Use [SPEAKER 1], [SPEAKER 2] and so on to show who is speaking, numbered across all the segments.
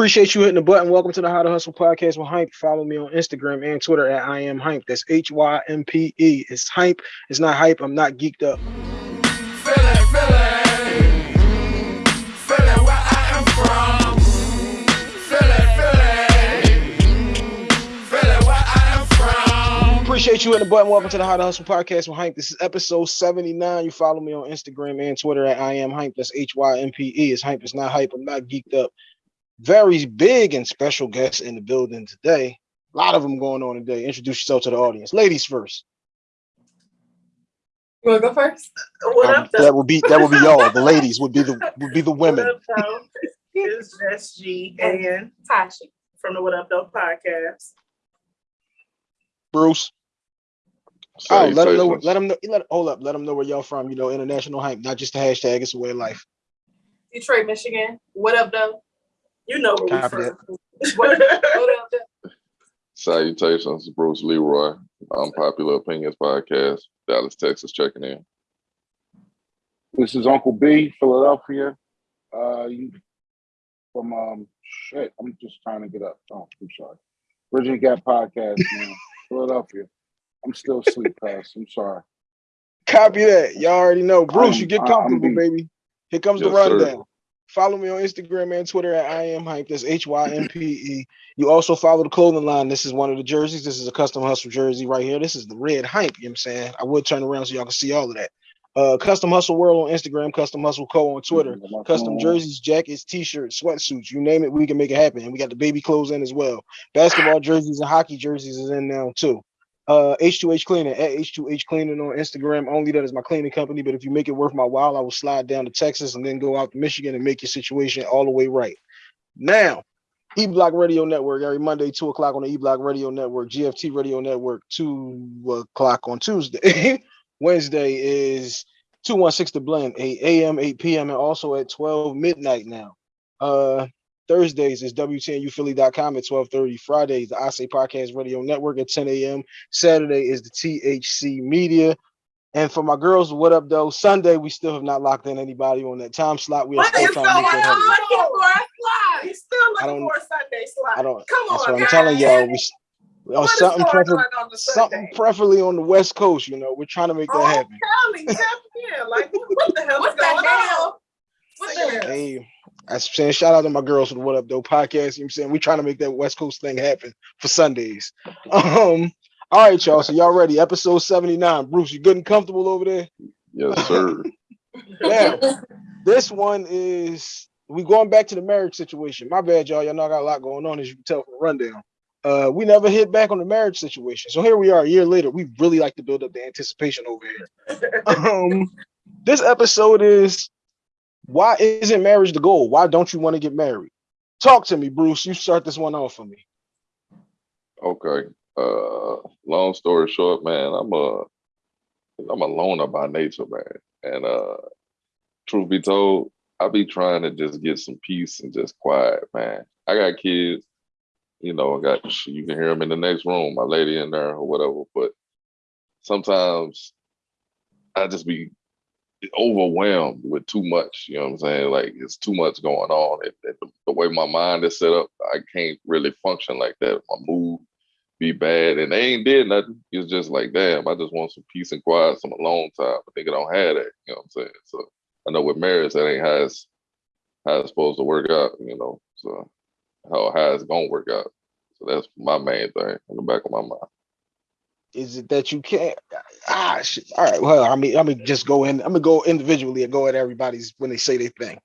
[SPEAKER 1] Appreciate you hitting the button. Welcome to the How to Hustle podcast with Hympe. Follow me on Instagram and Twitter at I am Hympe. That's H Y M P E. It's Hympe. It's not hype. I'm not geeked up. Appreciate you hitting the button. Welcome to the How to Hustle podcast with Hympe. This is episode 79. You follow me on Instagram and Twitter at I am Hympe. That's H Y M P E. It's Hympe. It's not hype. I'm not geeked up. Very big and special guests in the building today. A lot of them going on today. Introduce yourself to the audience. Ladies first.
[SPEAKER 2] You wanna go first? What
[SPEAKER 1] Um,
[SPEAKER 2] up,
[SPEAKER 1] that
[SPEAKER 2] though?
[SPEAKER 1] would be that would be y'all. The ladies would be the would be the
[SPEAKER 2] What
[SPEAKER 1] women.
[SPEAKER 2] up, though? It's SG and Tashi from the What Up Though podcast.
[SPEAKER 1] Bruce. Oh, let them know.
[SPEAKER 3] Salutations.
[SPEAKER 1] Let them know. Let hold up. Let them know where y'all from. You know, international hype, not just a hashtag. It's a way of life.
[SPEAKER 2] Detroit, Michigan. What up, though? You know where we
[SPEAKER 1] Copy
[SPEAKER 2] from. What, what up, though?
[SPEAKER 3] Salutations, Bruce Leroy. Unpopular Opinions Podcast, Dallas, Texas, checking in.
[SPEAKER 4] This is Uncle B, Philadelphia. Uh, you from um shit. I'm just trying to get up. Oh, I'm sorry. Bridging the Gap Podcast, man. Philadelphia. I'm still asleep, pass. I'm sorry.
[SPEAKER 1] Copy that. Y'all already know. Bruce,
[SPEAKER 4] I'm-
[SPEAKER 1] you get
[SPEAKER 4] I'm
[SPEAKER 1] comfortable,
[SPEAKER 4] beat.
[SPEAKER 1] baby. Here comes the
[SPEAKER 3] rundown. sir.
[SPEAKER 1] Follow me on Instagram and Twitter at I am Hympe. That's H Y M P E. You also follow the clothing line. This is one of the jerseys. This is a custom hustle jersey right here. This is the red hype. You know what I'm saying? I would turn around so y'all can see all of that. Uh, custom hustle world on Instagram, custom hustle co on Twitter. Custom jerseys, jackets, t-shirts, sweatsuits, you name it, we can make it happen. And we got the baby clothes in as well. Basketball jerseys and hockey jerseys is in now too. Uh, H2H Cleaning at H2H Cleaning on Instagram. Only that is my cleaning company. But if you make it worth my while, I will slide down to Texas and then go out to Michigan and make your situation all the way right. Now, E Block Radio Network every Monday, two o'clock on the E Block Radio Network, GFT Radio Network, two o'clock on Tuesday. Wednesday is 216 to Blend, 8 a.m., 8 p.m., and also at 12 midnight now. Uh Thursdays is WTNUphilly.com at 12:30. Fridays, the I Say Podcast Radio Network at 10 a.m. Saturday is the THC Media. And for my girls, what up though? Sunday, we still have not locked in anybody on that time slot. We are
[SPEAKER 2] What
[SPEAKER 1] still
[SPEAKER 2] is
[SPEAKER 1] trying to make that happen.
[SPEAKER 2] looking for a slide? He's still
[SPEAKER 1] I
[SPEAKER 2] looking
[SPEAKER 1] don't-
[SPEAKER 2] for a Sunday slide.
[SPEAKER 1] I don't
[SPEAKER 2] Come
[SPEAKER 1] that's
[SPEAKER 2] on,
[SPEAKER 1] what I'm telling y'all. We s- or
[SPEAKER 2] What is
[SPEAKER 1] something prefer-
[SPEAKER 2] on on
[SPEAKER 1] something preferably on the West Coast, you know. We're trying to make that
[SPEAKER 2] Oh,
[SPEAKER 1] happen.
[SPEAKER 2] tell me, tap in. Like, what, what the hell
[SPEAKER 5] What
[SPEAKER 2] is
[SPEAKER 5] the
[SPEAKER 2] going
[SPEAKER 5] hell?
[SPEAKER 2] on?
[SPEAKER 5] What the-
[SPEAKER 2] it.
[SPEAKER 1] Hey, I'm saying shout out to my girls for the What Up Though podcast. You know what I'm saying? We're trying to make that West Coast thing happen for Sundays. Um, all right, y'all. So y'all ready? Episode 79. Bruce, you good and comfortable over there?
[SPEAKER 3] Yes, sir.
[SPEAKER 1] Now, this one is we going back to the marriage situation. My bad, y'all. Y'all know I got a lot going on, as you can tell from the rundown. Uh, we never hit back on the marriage situation. So here we are a year later. We really like to build up the anticipation over here. um, this episode is why isn't marriage the goal? Why don't you want to get married? Talk to me, Bruce. You start this one off for me.
[SPEAKER 3] Okay. Uh, long story short, man, I'm a I'm a loner by nature, man. And uh, truth be told, I be trying to just get some peace and just quiet, man. I got kids, you know. I got you can hear them in the next room, my lady in there or whatever. But sometimes I just be overwhelmed with too much. You know what I'm saying? Like it's too much going on. The way my mind is set up, I can't really function like that. My mood be bad, and they ain't did nothing. It's just like, damn, I just want some peace and quiet, some alone time. But nigga don't have that. You know what I'm saying? So I know with marriage, that ain't how it's how it's supposed to work out. You know, so how how it's gonna work out. So that's my main thing in the back of my mind.
[SPEAKER 1] Is it that you can't? Ah, shit. All right. Well, I mean, I'm gonna just go in. I'm gonna go individually and go at everybody's when they say their thing.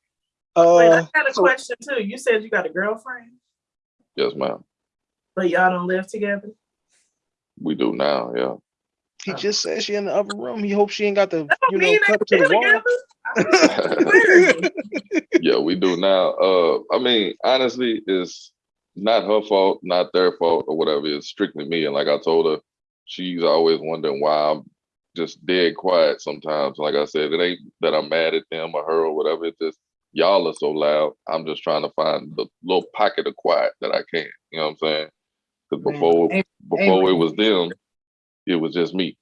[SPEAKER 2] Wait, I
[SPEAKER 1] Uh,
[SPEAKER 2] got a
[SPEAKER 1] so-
[SPEAKER 2] question too. You said you got a girlfriend,
[SPEAKER 3] Yes, ma'am.
[SPEAKER 2] but y'all don't live together.
[SPEAKER 3] We do now. Yeah.
[SPEAKER 1] he just said she in the upper room. He hopes she ain't got the you know
[SPEAKER 2] mean
[SPEAKER 1] cut to the wall.
[SPEAKER 3] yeah, we do now. Uh, I mean, honestly, it's not her fault, not their fault, or whatever. It's strictly me. And like I told her, she's always wondering why I'm just dead quiet sometimes. Like I said, it ain't that I'm mad at them or her or whatever. It's just y'all are so loud. I'm just trying to find the little pocket of quiet that I can. You know what I'm saying? Because before
[SPEAKER 2] amen.
[SPEAKER 3] before it was them, it was just me.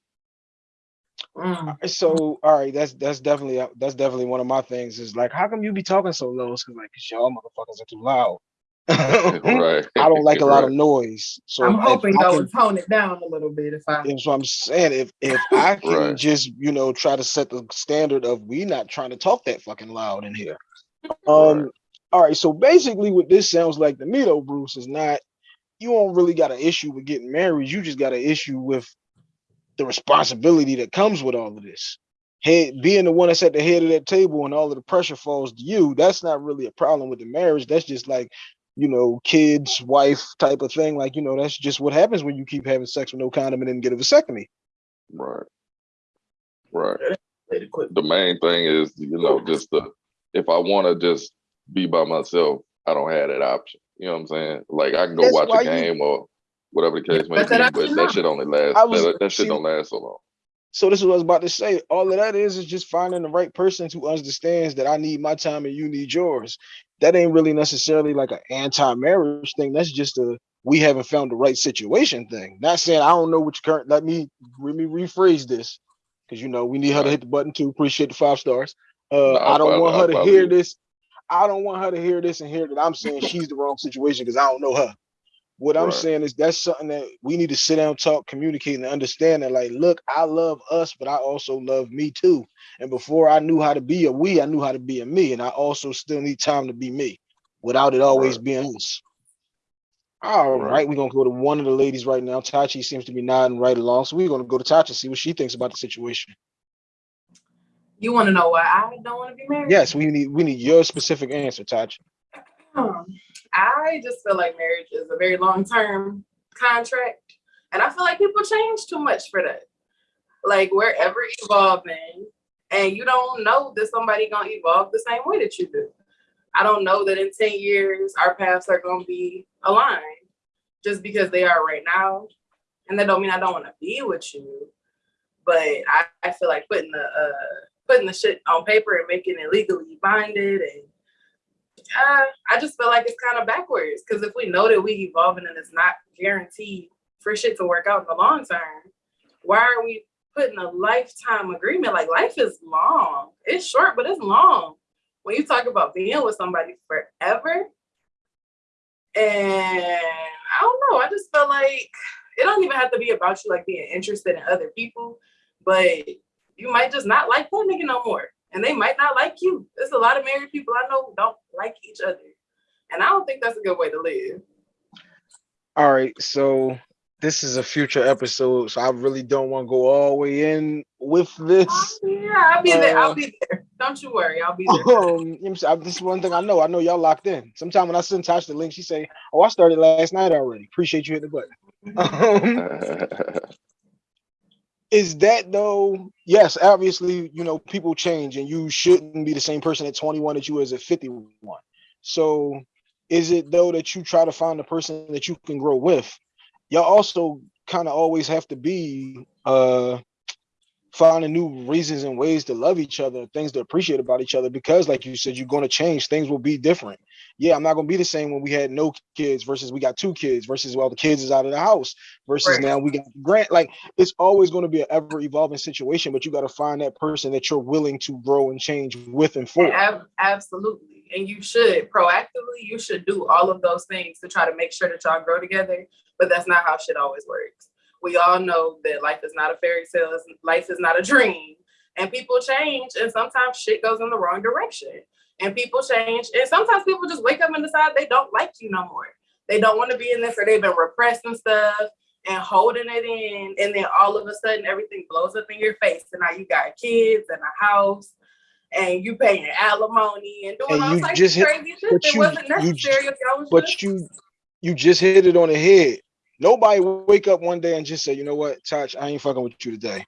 [SPEAKER 2] Mm.
[SPEAKER 1] So all right, that's that's definitely uh, that's definitely one of my things. Is like, how come you be talking so low? It's 'cause, like, 'cause y'all motherfuckers are too loud.
[SPEAKER 3] right.
[SPEAKER 1] I don't like a lot of noise. So
[SPEAKER 2] I'm hoping
[SPEAKER 1] I
[SPEAKER 2] I
[SPEAKER 1] can-
[SPEAKER 2] would tone it down a little bit if I.
[SPEAKER 1] That's what I'm saying. If if I can
[SPEAKER 3] Right.
[SPEAKER 1] just you know try to set the standard of we not trying to talk that fucking loud in here.
[SPEAKER 3] Right.
[SPEAKER 1] Um. All right. So basically, what this sounds like to me though, Bruce, is not you don't really got an issue with getting married. You just got an issue with the responsibility that comes with all of this. Head being the one that's at the head of that table and all of the pressure falls to you. That's not really a problem with the marriage. That's just like you know, kids, wife type of thing. Like you know, that's just what happens when you keep having sex with no condom and then get a vasectomy.
[SPEAKER 3] Right. Right.
[SPEAKER 2] Let it quit.
[SPEAKER 3] The main thing is, you know, just the if I want to just be by myself, I don't have that option. You know what I'm saying? Like I can go
[SPEAKER 1] That's
[SPEAKER 3] watch
[SPEAKER 1] why
[SPEAKER 3] a
[SPEAKER 1] you-
[SPEAKER 3] game or whatever the case may
[SPEAKER 2] But
[SPEAKER 3] be,
[SPEAKER 2] option
[SPEAKER 3] but that shit only lasts.
[SPEAKER 1] Was-
[SPEAKER 3] that, that shit
[SPEAKER 1] see-
[SPEAKER 3] don't last so long.
[SPEAKER 1] So this is what I was about to say. All of that is is just finding the right person who understands that I need my time and you need yours. That ain't really necessarily like an anti-marriage thing. That's just a we haven't found the right situation thing. Not saying I don't know which current. Let me let me rephrase this because you know we need her to hit the button too. Appreciate the five stars. Uh,
[SPEAKER 3] Nah, I
[SPEAKER 1] don't
[SPEAKER 3] follow-
[SPEAKER 1] want her to
[SPEAKER 3] follow
[SPEAKER 1] hear this. I don't want her to hear this and hear that I'm saying she's the wrong situation because I don't know her. What I'm saying is that's something that we need to sit down, talk, communicate, and understand that, like, look, I love us, but I also love me too. And before I knew how to be a we, I knew how to be a me. And I also still need time to be me without it always
[SPEAKER 3] Right.
[SPEAKER 1] being us. All
[SPEAKER 3] Right.
[SPEAKER 1] right, we're gonna go to one of the ladies right now. Tachi seems to be nodding right along. So we're gonna go to Tachi, see what she thinks about the situation.
[SPEAKER 2] You want to know why I don't want to be married?
[SPEAKER 1] Yes, we need we need your specific answer, Tachi.
[SPEAKER 2] Um, I just feel like marriage is a very long term contract. And I feel like people change too much for that. Like we're ever evolving and you don't know that somebody gonna evolve the same way that you do. I don't know that in 10 years our paths are gonna be aligned just because they are right now. And that don't mean I don't want to be with you. But I, I feel like putting the uh putting the shit on paper and making it legally binded and uh, I just feel like it's kind of backwards because if we know that we evolving and it's not guaranteed for shit to work out in the long term, why are we putting a lifetime agreement? Like life is long. It's short, but it's long. When you talk about being with somebody forever, and I don't know, I just feel like it don't even have to be about you like being interested in other people, but you might just not like that nigga no more. And they might not like you. There's a lot of married people I know who don't like each other. And I don't think that's a good way to live.
[SPEAKER 1] All right, so this is a future episode, so I really don't want to go all the way in with this.
[SPEAKER 2] Yeah, I'll be there.
[SPEAKER 1] Uh,
[SPEAKER 2] I'll be there. Don't you worry. I'll be there.
[SPEAKER 1] Um, you know I'm saying? this is one thing I know. I know y'all locked in. Sometime when I send Tosh the link, she say, "Oh, I started last night already." Appreciate you hitting the button. Um, is that though? Yes, obviously, you know, people change, and you shouldn't be the same person at 21 that you was at 51. So, is it though that you try to find a person that you can grow with? Y'all also kind of always have to be uh finding new reasons and ways to love each other, things to appreciate about each other, because like you said, you're going to change. Things will be different. Yeah, I'm not going to be the same when we had no kids versus we got two kids versus well the kids is out of the house versus
[SPEAKER 2] Right.
[SPEAKER 1] now we got grant. Like it's always going to be an ever evolving situation, but you got to find that person that you're willing to grow and change with and for.
[SPEAKER 2] Ab- absolutely. And you should proactively, you should do all of those things to try to make sure that y'all grow together. But that's not how shit always works. We all know that life is not a fairy tale, life is not a dream. And people change, and sometimes shit goes in the wrong direction. And people change, and sometimes people just wake up and decide they don't like you no more. They don't want to be in this, or they've been repressing stuff and holding it in. And then all of a sudden, everything blows up in your face. And now you got kids and a house and you paying alimony and doing
[SPEAKER 1] And
[SPEAKER 2] all types of
[SPEAKER 1] hit-
[SPEAKER 2] crazy shit
[SPEAKER 1] but
[SPEAKER 2] that wasn't
[SPEAKER 1] you
[SPEAKER 2] if y'all was
[SPEAKER 1] But
[SPEAKER 2] just-
[SPEAKER 1] you you just hit it on the head. Nobody wake up one day and just say, you know what, Touch, I ain't fucking with you today.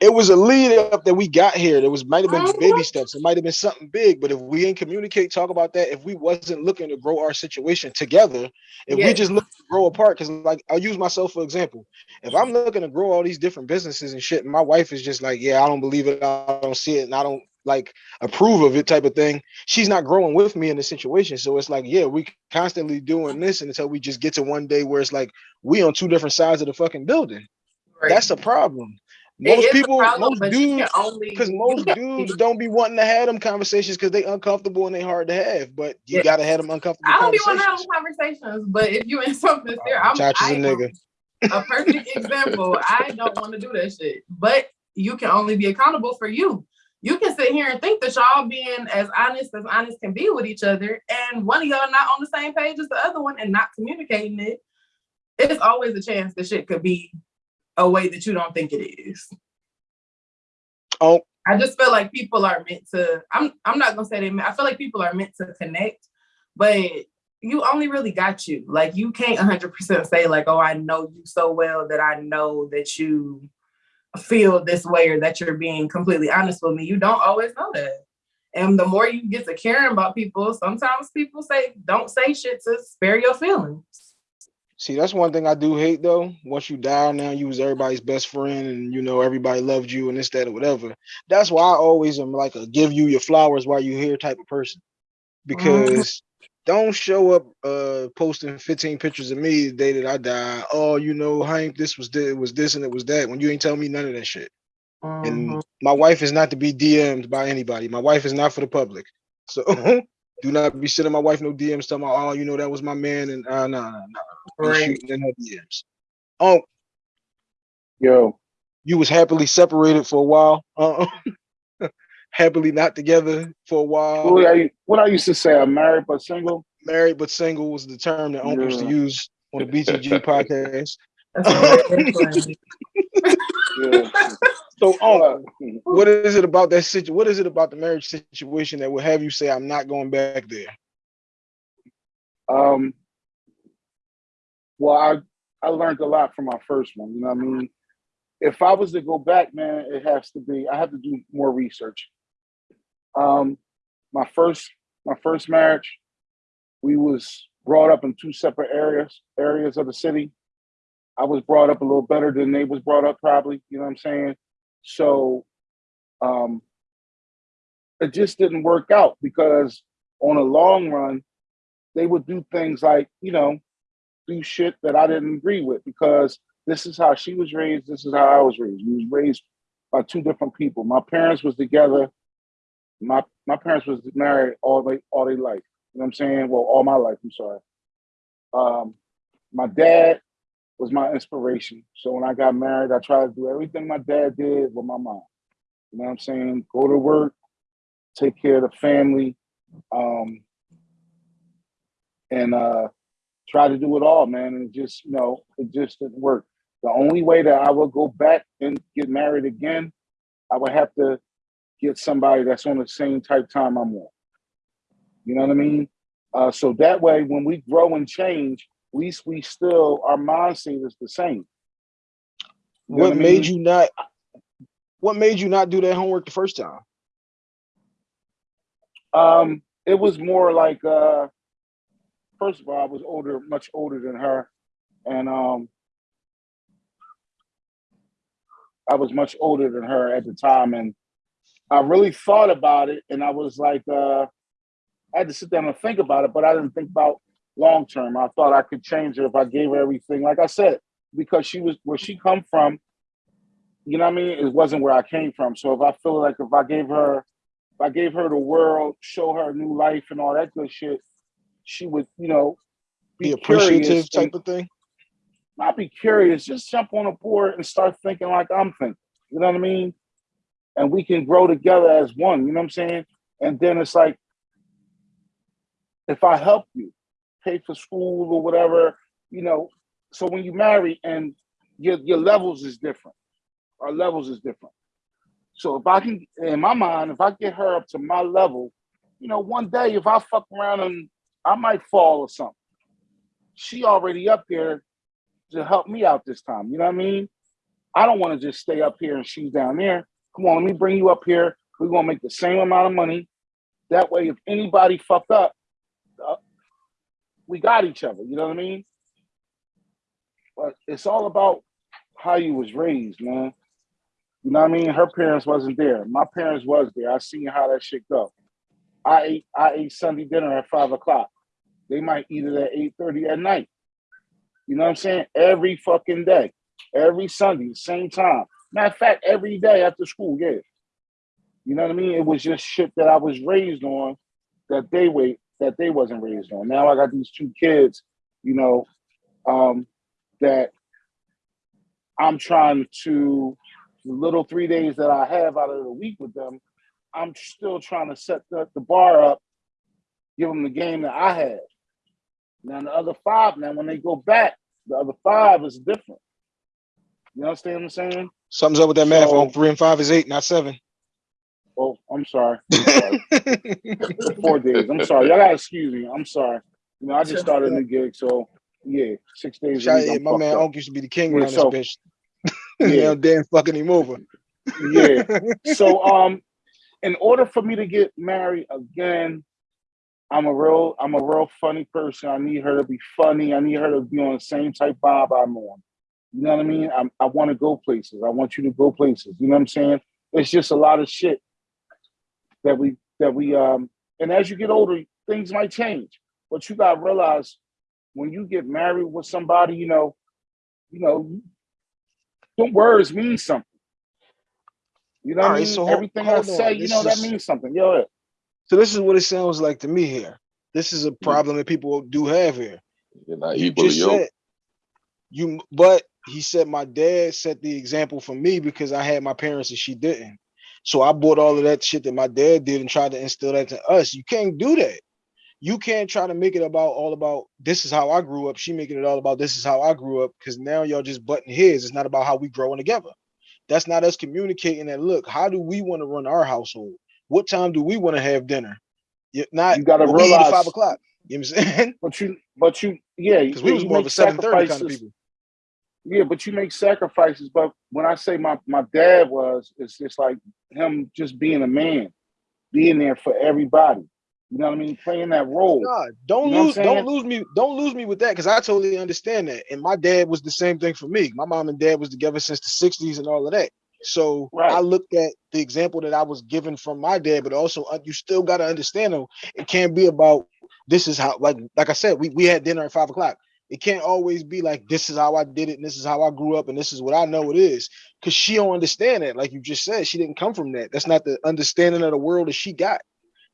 [SPEAKER 1] It was a lead up that we got here. There was might have been baby steps. It might have been something big, but if we didn't communicate, talk about that, if we wasn't looking to grow our situation together, if we just look to grow apart, because like I'll use myself for example. If I'm looking to grow all these different businesses and shit, and my wife is just like, yeah, I don't believe it, I don't see it, and I don't like approve of it type of thing she's not growing with me in the situation. So it's like, yeah, we constantly doing this until we just get to one day where it's like we on two different sides of the fucking building.
[SPEAKER 2] Right.
[SPEAKER 1] That's a problem. Most people,
[SPEAKER 2] problem,
[SPEAKER 1] most dudes,
[SPEAKER 2] only
[SPEAKER 1] because most dudes don't be wanting to have them conversations because they uncomfortable and they hard to have. But you
[SPEAKER 2] Yeah.
[SPEAKER 1] gotta have them uncomfortable
[SPEAKER 2] I don't be want to have
[SPEAKER 1] conversations.
[SPEAKER 2] conversations, but if you in something there, I'm
[SPEAKER 1] Chacha's
[SPEAKER 2] I
[SPEAKER 1] a nigga.
[SPEAKER 2] a perfect example. I don't want to do that shit, but you can only be accountable for you. You can sit here and think that y'all being as honest as honest can be with each other, and one of y'all not on the same page as the other one and not communicating it. It's always a chance that shit could be a way that you don't think it is.
[SPEAKER 1] Oh,
[SPEAKER 2] I just feel like people are meant to. I'm. I'm not gonna say they. I feel like people are meant to connect, but you only really got you. Like you can't 100 percent say like, oh, I know you so well that I know that you feel this way or that you're being completely honest with me. You don't always know that. And the more you get to caring about people, sometimes people say don't say shit to spare your feelings.
[SPEAKER 1] See, that's one thing I do hate though. Once you die now, you was everybody's best friend and you know everybody loved you and this, that, or whatever. That's why I always am like a give you your flowers while you're here type of person. Mm-hmm. Because don't show up uh posting 15 pictures of me the day that I die. Oh, you know, Hank, this was this, it was this and it was that when you ain't telling me none of that shit. And
[SPEAKER 2] Mhm.
[SPEAKER 1] my wife is not to be DM'd by anybody. My wife is not for the public. So do not be sending my wife no DMs telling me, oh, you know, that was my man. And uh no, no, no. Be
[SPEAKER 2] Right.
[SPEAKER 1] shooting in her DMs. Oh,
[SPEAKER 4] Yo,
[SPEAKER 1] you was happily separated for a while. Uh happily not together for a while.
[SPEAKER 4] what I, what I used to say, I'm married but single.
[SPEAKER 1] Married but single was the term that Uncle used to use on the BTG podcast.
[SPEAKER 2] That's very.
[SPEAKER 4] Yeah.
[SPEAKER 1] So, Uncle,
[SPEAKER 4] Uh,
[SPEAKER 1] what is it about that situation? What is it about the marriage situation that would have you say, "I'm not going back there"?
[SPEAKER 4] Um, well, I I learned a lot from my first one. You know what I mean? If I was to go back, man, it has to be. I have to do more research. Um, my first my first marriage, we was brought up in two separate areas areas of the city. I was brought up a little better than they was brought up, probably. You know what I'm saying? So, um, it just didn't work out because on a long run, they would do things like, you know, do shit that I didn't agree with because this is how she was raised, this is how I was raised. We was raised by two different people. My parents was together. My my parents was married all they all their life. You know what I'm saying? Well, all my life, I'm sorry. Um, my dad was my inspiration. So when I got married, I tried to do everything my dad did with my mom. You know what I'm saying? Go to work, take care of the family, um, and uh, try to do it all, man. And just, you know, it just didn't work. The only way that I would go back and get married again, I would have to get somebody that's on the same type time I'm on. You know what I mean? Uh, so that way, when we grow and change, at least we still our mindset is the same. You know
[SPEAKER 1] What
[SPEAKER 4] I
[SPEAKER 1] made you not? What made you not do that homework the first time?
[SPEAKER 4] Um, it was more like uh first of all, I was older, much older than her. And um I was much older than her at the time. And I really thought about it and I was like, uh I had to sit down and think about it, but I didn't think about long term. I thought I could change her if I gave her everything. Like I said, because she was where she come from, you know what I mean? It wasn't where I came from. So if I feel like if I gave her if I gave her the world, show her a new life and all that good shit, she would, you know,
[SPEAKER 1] Be
[SPEAKER 4] be,
[SPEAKER 1] appreciative type of thing.
[SPEAKER 4] not be curious, just jump on a board and start thinking like I'm thinking. You know what I mean? And we can grow together as one, you know what I'm saying? And then it's like, if I help you pay for school or whatever, you know, so when you marry and your your levels is different. Our levels is different. So if I can, in my mind, if I get her up to my level, you know, one day if I fuck around and I might fall or something, she already up there to help me out this time. You know what I mean? I don't want to just stay up here and she's down there. Come on, let me bring you up here. We're gonna make the same amount of money. That way, if anybody fucked up, uh, we got each other. You know what I mean? But it's all about how you was raised, man. You know what I mean? Her parents wasn't there. My parents was there. I seen how that shit go. I ate I ate Sunday dinner at five o'clock. They might eat it at eight thirty at night. You know what I'm saying? Every fucking day, every Sunday, same time. Matter of fact, every day after school, yeah. You know what I mean? It was just shit that I was raised on that they wait that they wasn't raised on. Now I got these two kids, you know, um, that I'm trying to the little three days that I have out of the week with them, I'm still trying to set the, the bar up, give them the game that I had. Now the other five, now when they go back, the other five is different. You understand what I'm saying?
[SPEAKER 1] Something's up with that math.
[SPEAKER 4] So-
[SPEAKER 1] On three and five is eight, not seven.
[SPEAKER 4] Oh, I'm sorry. I'm sorry. Four days. I'm sorry. Y'all gotta excuse me. I'm sorry. You know, I just started a new gig, so yeah, six days. a
[SPEAKER 1] Shout-
[SPEAKER 4] week,
[SPEAKER 1] my man
[SPEAKER 4] up.
[SPEAKER 1] Unc used to be the king around
[SPEAKER 4] so-
[SPEAKER 1] this bitch.
[SPEAKER 4] Yeah.
[SPEAKER 1] Dan fucking him over.
[SPEAKER 4] yeah. So um, in order for me to get married again, I'm a real I'm a real funny person. I need her to be funny. I need her to be on the same type vibe I'm on. You know what I mean? I'm, I want to go places. I want you to go places. You know what I'm saying? It's just a lot of shit that we that we um. And as you get older, things might change. But you gotta realize when you get married with somebody, you know, you know, them words mean something. You know what I mean?
[SPEAKER 1] so hold-
[SPEAKER 4] Everything I say,
[SPEAKER 1] on.
[SPEAKER 4] you
[SPEAKER 1] This
[SPEAKER 4] know, that
[SPEAKER 1] is-
[SPEAKER 4] means something. Yo,
[SPEAKER 1] So this is what it sounds like to me here. This is a problem that people do have here.
[SPEAKER 3] You're not
[SPEAKER 1] You just
[SPEAKER 3] yoked.
[SPEAKER 1] said you, but he said my dad set the example for me because I had my parents and she didn't. So I bought all of that shit that my dad did and tried to instill that to us. You can't do that. You can't try to make it about all about this is how I grew up. She making it all about this is how I grew up because now y'all just butting heads. It's not about how we growing together. That's not us communicating that. Look, how do we want to run our household? What time do we want to have dinner? Not
[SPEAKER 4] You gotta realize-
[SPEAKER 1] five o'clock. You know what I'm saying?
[SPEAKER 4] but you, but you, yeah,
[SPEAKER 1] Because we was more of a seven thirty kind of people.
[SPEAKER 4] Yeah, but you make sacrifices. But when I say my my dad was, it's just like him just being a man, being there for everybody. You know what I mean? Playing that role.
[SPEAKER 1] God, don't
[SPEAKER 4] You know
[SPEAKER 1] lose, don't lose me, don't lose me with that because I totally understand that. And my dad was the same thing for me. My mom and dad was together since the '60s and all of that. So
[SPEAKER 4] Right.
[SPEAKER 1] I looked at the example that I was given from my dad, but also uh, you still got to understand though, it can't be about this is how like like I said, we we had dinner at five o'clock. It can't always be like this is how I did it, and this is how I grew up, and this is what I know it is. Cause she don't understand that. Like you just said, she didn't come from that. That's not the understanding of the world that she got.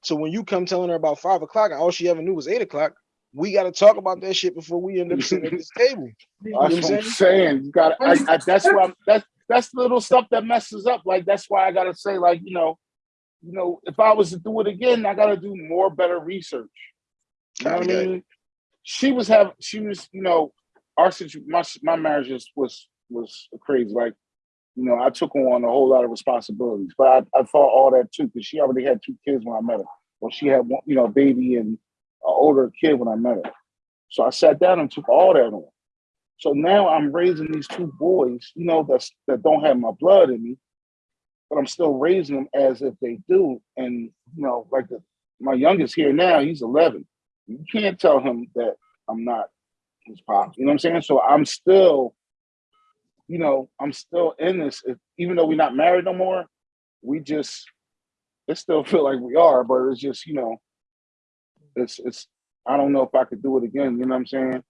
[SPEAKER 1] So when you come telling her about five o'clock and all she ever knew was eight o'clock, we got to talk about that shit before we end up sitting at this table.
[SPEAKER 4] That's
[SPEAKER 1] what I'm
[SPEAKER 4] saying. You got. I, I, that's why. I'm, that's that's little stuff that messes up. Like that's why I gotta say, like you know, you know, if I was to do it again, I gotta do more better research. You know what I mean? She was having. She was. You know, our situ- my my marriage just was was crazy. Like, you know, I took on a whole lot of responsibilities, but I, I thought all that too because she already had two kids when I met her. Well, she had one, you know, baby and an older kid when I met her. So I sat down and took all that on. So now I'm raising these two boys, you know, that's that don't have my blood in me, but I'm still raising them as if they do. And you know, like the, my youngest here now, he's 11. You can't tell him that I'm not his pop. You know what I'm saying? So I'm still, you know, I'm still in this. If, even though we're not married no more, we just it still feel like we are, but it's just you know, it's it's. I don't know if I could do it again. You know what I'm saying?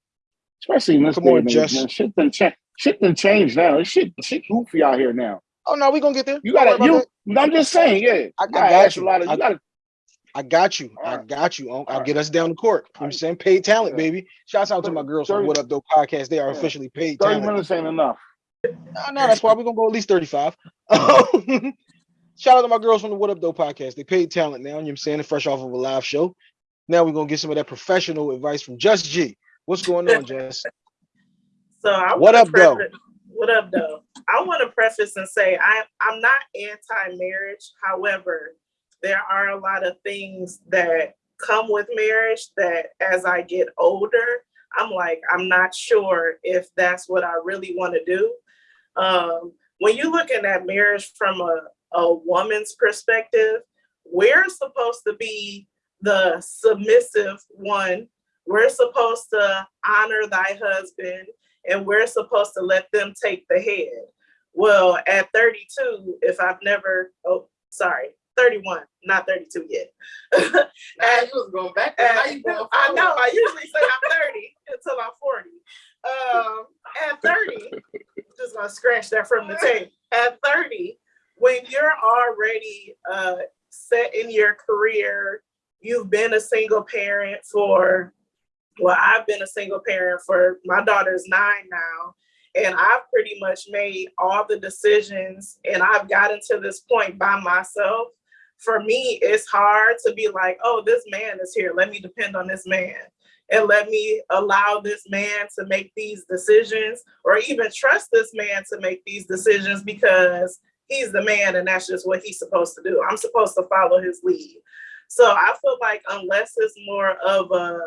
[SPEAKER 4] Especially in this
[SPEAKER 1] Come
[SPEAKER 4] day
[SPEAKER 1] on, Jess.
[SPEAKER 4] man. Shit done change. Shit done change now. This shit shit goofy out here now.
[SPEAKER 1] Oh no, we gonna get there.
[SPEAKER 4] You gotta you. I'm just saying, yeah.
[SPEAKER 1] I- I
[SPEAKER 4] gotta ask
[SPEAKER 1] you.
[SPEAKER 4] A lot of,
[SPEAKER 1] I-
[SPEAKER 4] you gotta.
[SPEAKER 1] I got you. I
[SPEAKER 4] Alright.
[SPEAKER 1] got you. Unc. I'll
[SPEAKER 4] Alright.
[SPEAKER 1] get us down the court. You know what I'm saying? Paid talent,
[SPEAKER 4] Yeah.
[SPEAKER 1] baby. Shouts out to my
[SPEAKER 4] Thirty-
[SPEAKER 1] girls from
[SPEAKER 4] thirty-
[SPEAKER 1] What Up Though podcast. They are
[SPEAKER 4] Yeah.
[SPEAKER 1] officially paid
[SPEAKER 4] Thirty
[SPEAKER 1] talent.
[SPEAKER 4] minutes ain't enough.
[SPEAKER 1] No, no, that's why we're gonna go at least 35. Shout out to my girls from the What Up Though podcast. They paid talent now, you know what I'm saying? They're fresh off of a live show. Now we're gonna get some of that professional advice from Jess G. What's going on, Jess?
[SPEAKER 5] So I
[SPEAKER 1] What
[SPEAKER 5] wanna
[SPEAKER 1] up, though?
[SPEAKER 5] What up, though? I want to preface and say I I'm not anti-marriage. However, there are a lot of things that come with marriage that as I get older, I'm like I'm not sure if that's what I really want to do. Um, when you're looking at marriage from a, a woman's perspective, we're supposed to be the submissive one. We're supposed to honor thy husband and we're supposed to let them take the head. Well, at 32, if I've never, oh, sorry, 31, not 32 yet. And-
[SPEAKER 2] you was going back. there. Now you
[SPEAKER 5] and
[SPEAKER 2] going
[SPEAKER 5] I know. I usually say I'm 30 until I'm 40. Um, at 30, just gonna scratch that from the tape. at 30, when you're already uh, set in your career, you've been a single parent for, well, I've been a single parent for my daughter's nine now. And I've pretty much made all the decisions and I've gotten to this point by myself. For me, it's hard to be like, oh, this man is here. Let me depend on this man and let me allow this man to make these decisions or even trust this man to make these decisions because he's the man and that's just what he's supposed to do. I'm supposed to follow his lead. So I feel like unless it's more of a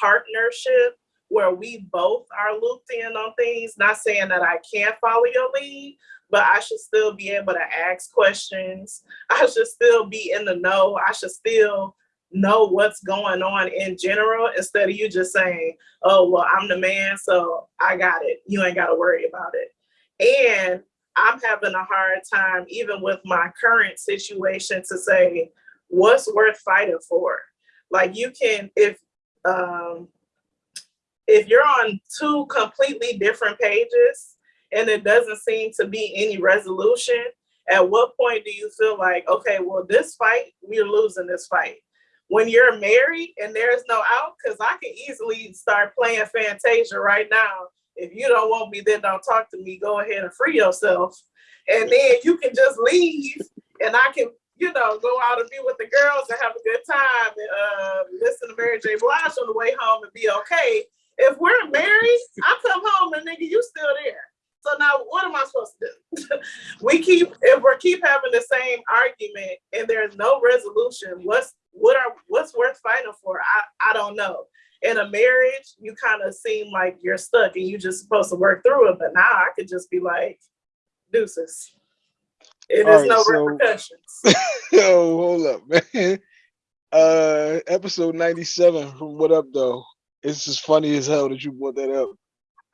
[SPEAKER 5] partnership where we both are looped in on things, not saying that I can't follow your lead, but I should still be able to ask questions. I should still be in the know. I should still know what's going on in general instead of you just saying, oh, well, I'm the man, so I got it. You ain't got to worry about it. And I'm having a hard time, even with my current situation, to say what's worth fighting for. Like you can, if um, if you're on two completely different pages and it doesn't seem to be any resolution, at what point do you feel like, okay, well, this fight, we're losing this fight? When you're married and there's no out, because I can easily start playing Fantasia right now. If you don't want me, then don't talk to me. Go ahead and free yourself. And then you can just leave and I can, you know, go out and be with the girls and have a good time and uh, listen to Mary J. Blige on the way home and be okay. If we're married, I come home and nigga, you still there. So now what am I supposed to do? we keep if we keep having the same argument and there's no resolution, what's what are what's worth fighting for? I, I don't know. In a marriage, you kind of seem like you're stuck and you're just supposed to work through it. But now I could just be like, deuces. It
[SPEAKER 1] All
[SPEAKER 5] is
[SPEAKER 1] right,
[SPEAKER 5] no
[SPEAKER 1] so-
[SPEAKER 5] repercussions.
[SPEAKER 1] Yo, hold up, man. Uh, episode 97 from What Up, though. It's just funny as hell that you brought that up.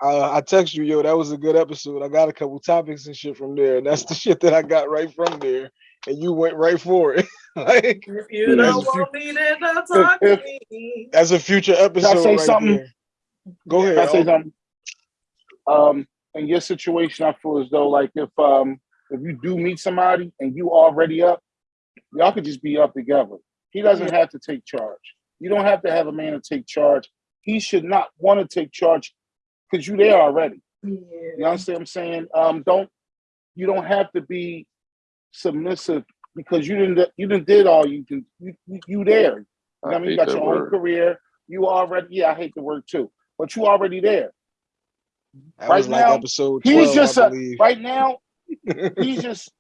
[SPEAKER 1] Uh, I text you, yo, that was a good episode. I got a couple topics and shit from there, and that's the shit that I got right from there. And you went right for it. like,
[SPEAKER 5] if you
[SPEAKER 1] That's
[SPEAKER 5] don't
[SPEAKER 1] a
[SPEAKER 5] want me, then don't talk to me.
[SPEAKER 1] that's a future episode.
[SPEAKER 4] I say
[SPEAKER 1] right
[SPEAKER 4] something?
[SPEAKER 1] there. Go
[SPEAKER 4] Can I
[SPEAKER 1] ahead.
[SPEAKER 4] say something? Um, in your situation, I feel as though like if um if you do meet somebody and you already up, y'all could just be up together. He doesn't have to take charge. You don't have to have a man to take charge. He should not want to take charge because you're there already. You
[SPEAKER 5] Yeah.
[SPEAKER 4] understand what I'm saying? Um, don't you don't have to be submissive because you didn't you didn't did all you can you, you, you there. You know I mean, you got
[SPEAKER 3] that
[SPEAKER 4] your own career. You already, yeah, I hate the word too, but you already there.
[SPEAKER 1] That
[SPEAKER 4] right
[SPEAKER 1] was like
[SPEAKER 4] now,
[SPEAKER 1] episode 12,
[SPEAKER 4] He's just
[SPEAKER 1] I
[SPEAKER 4] a, right now, he's just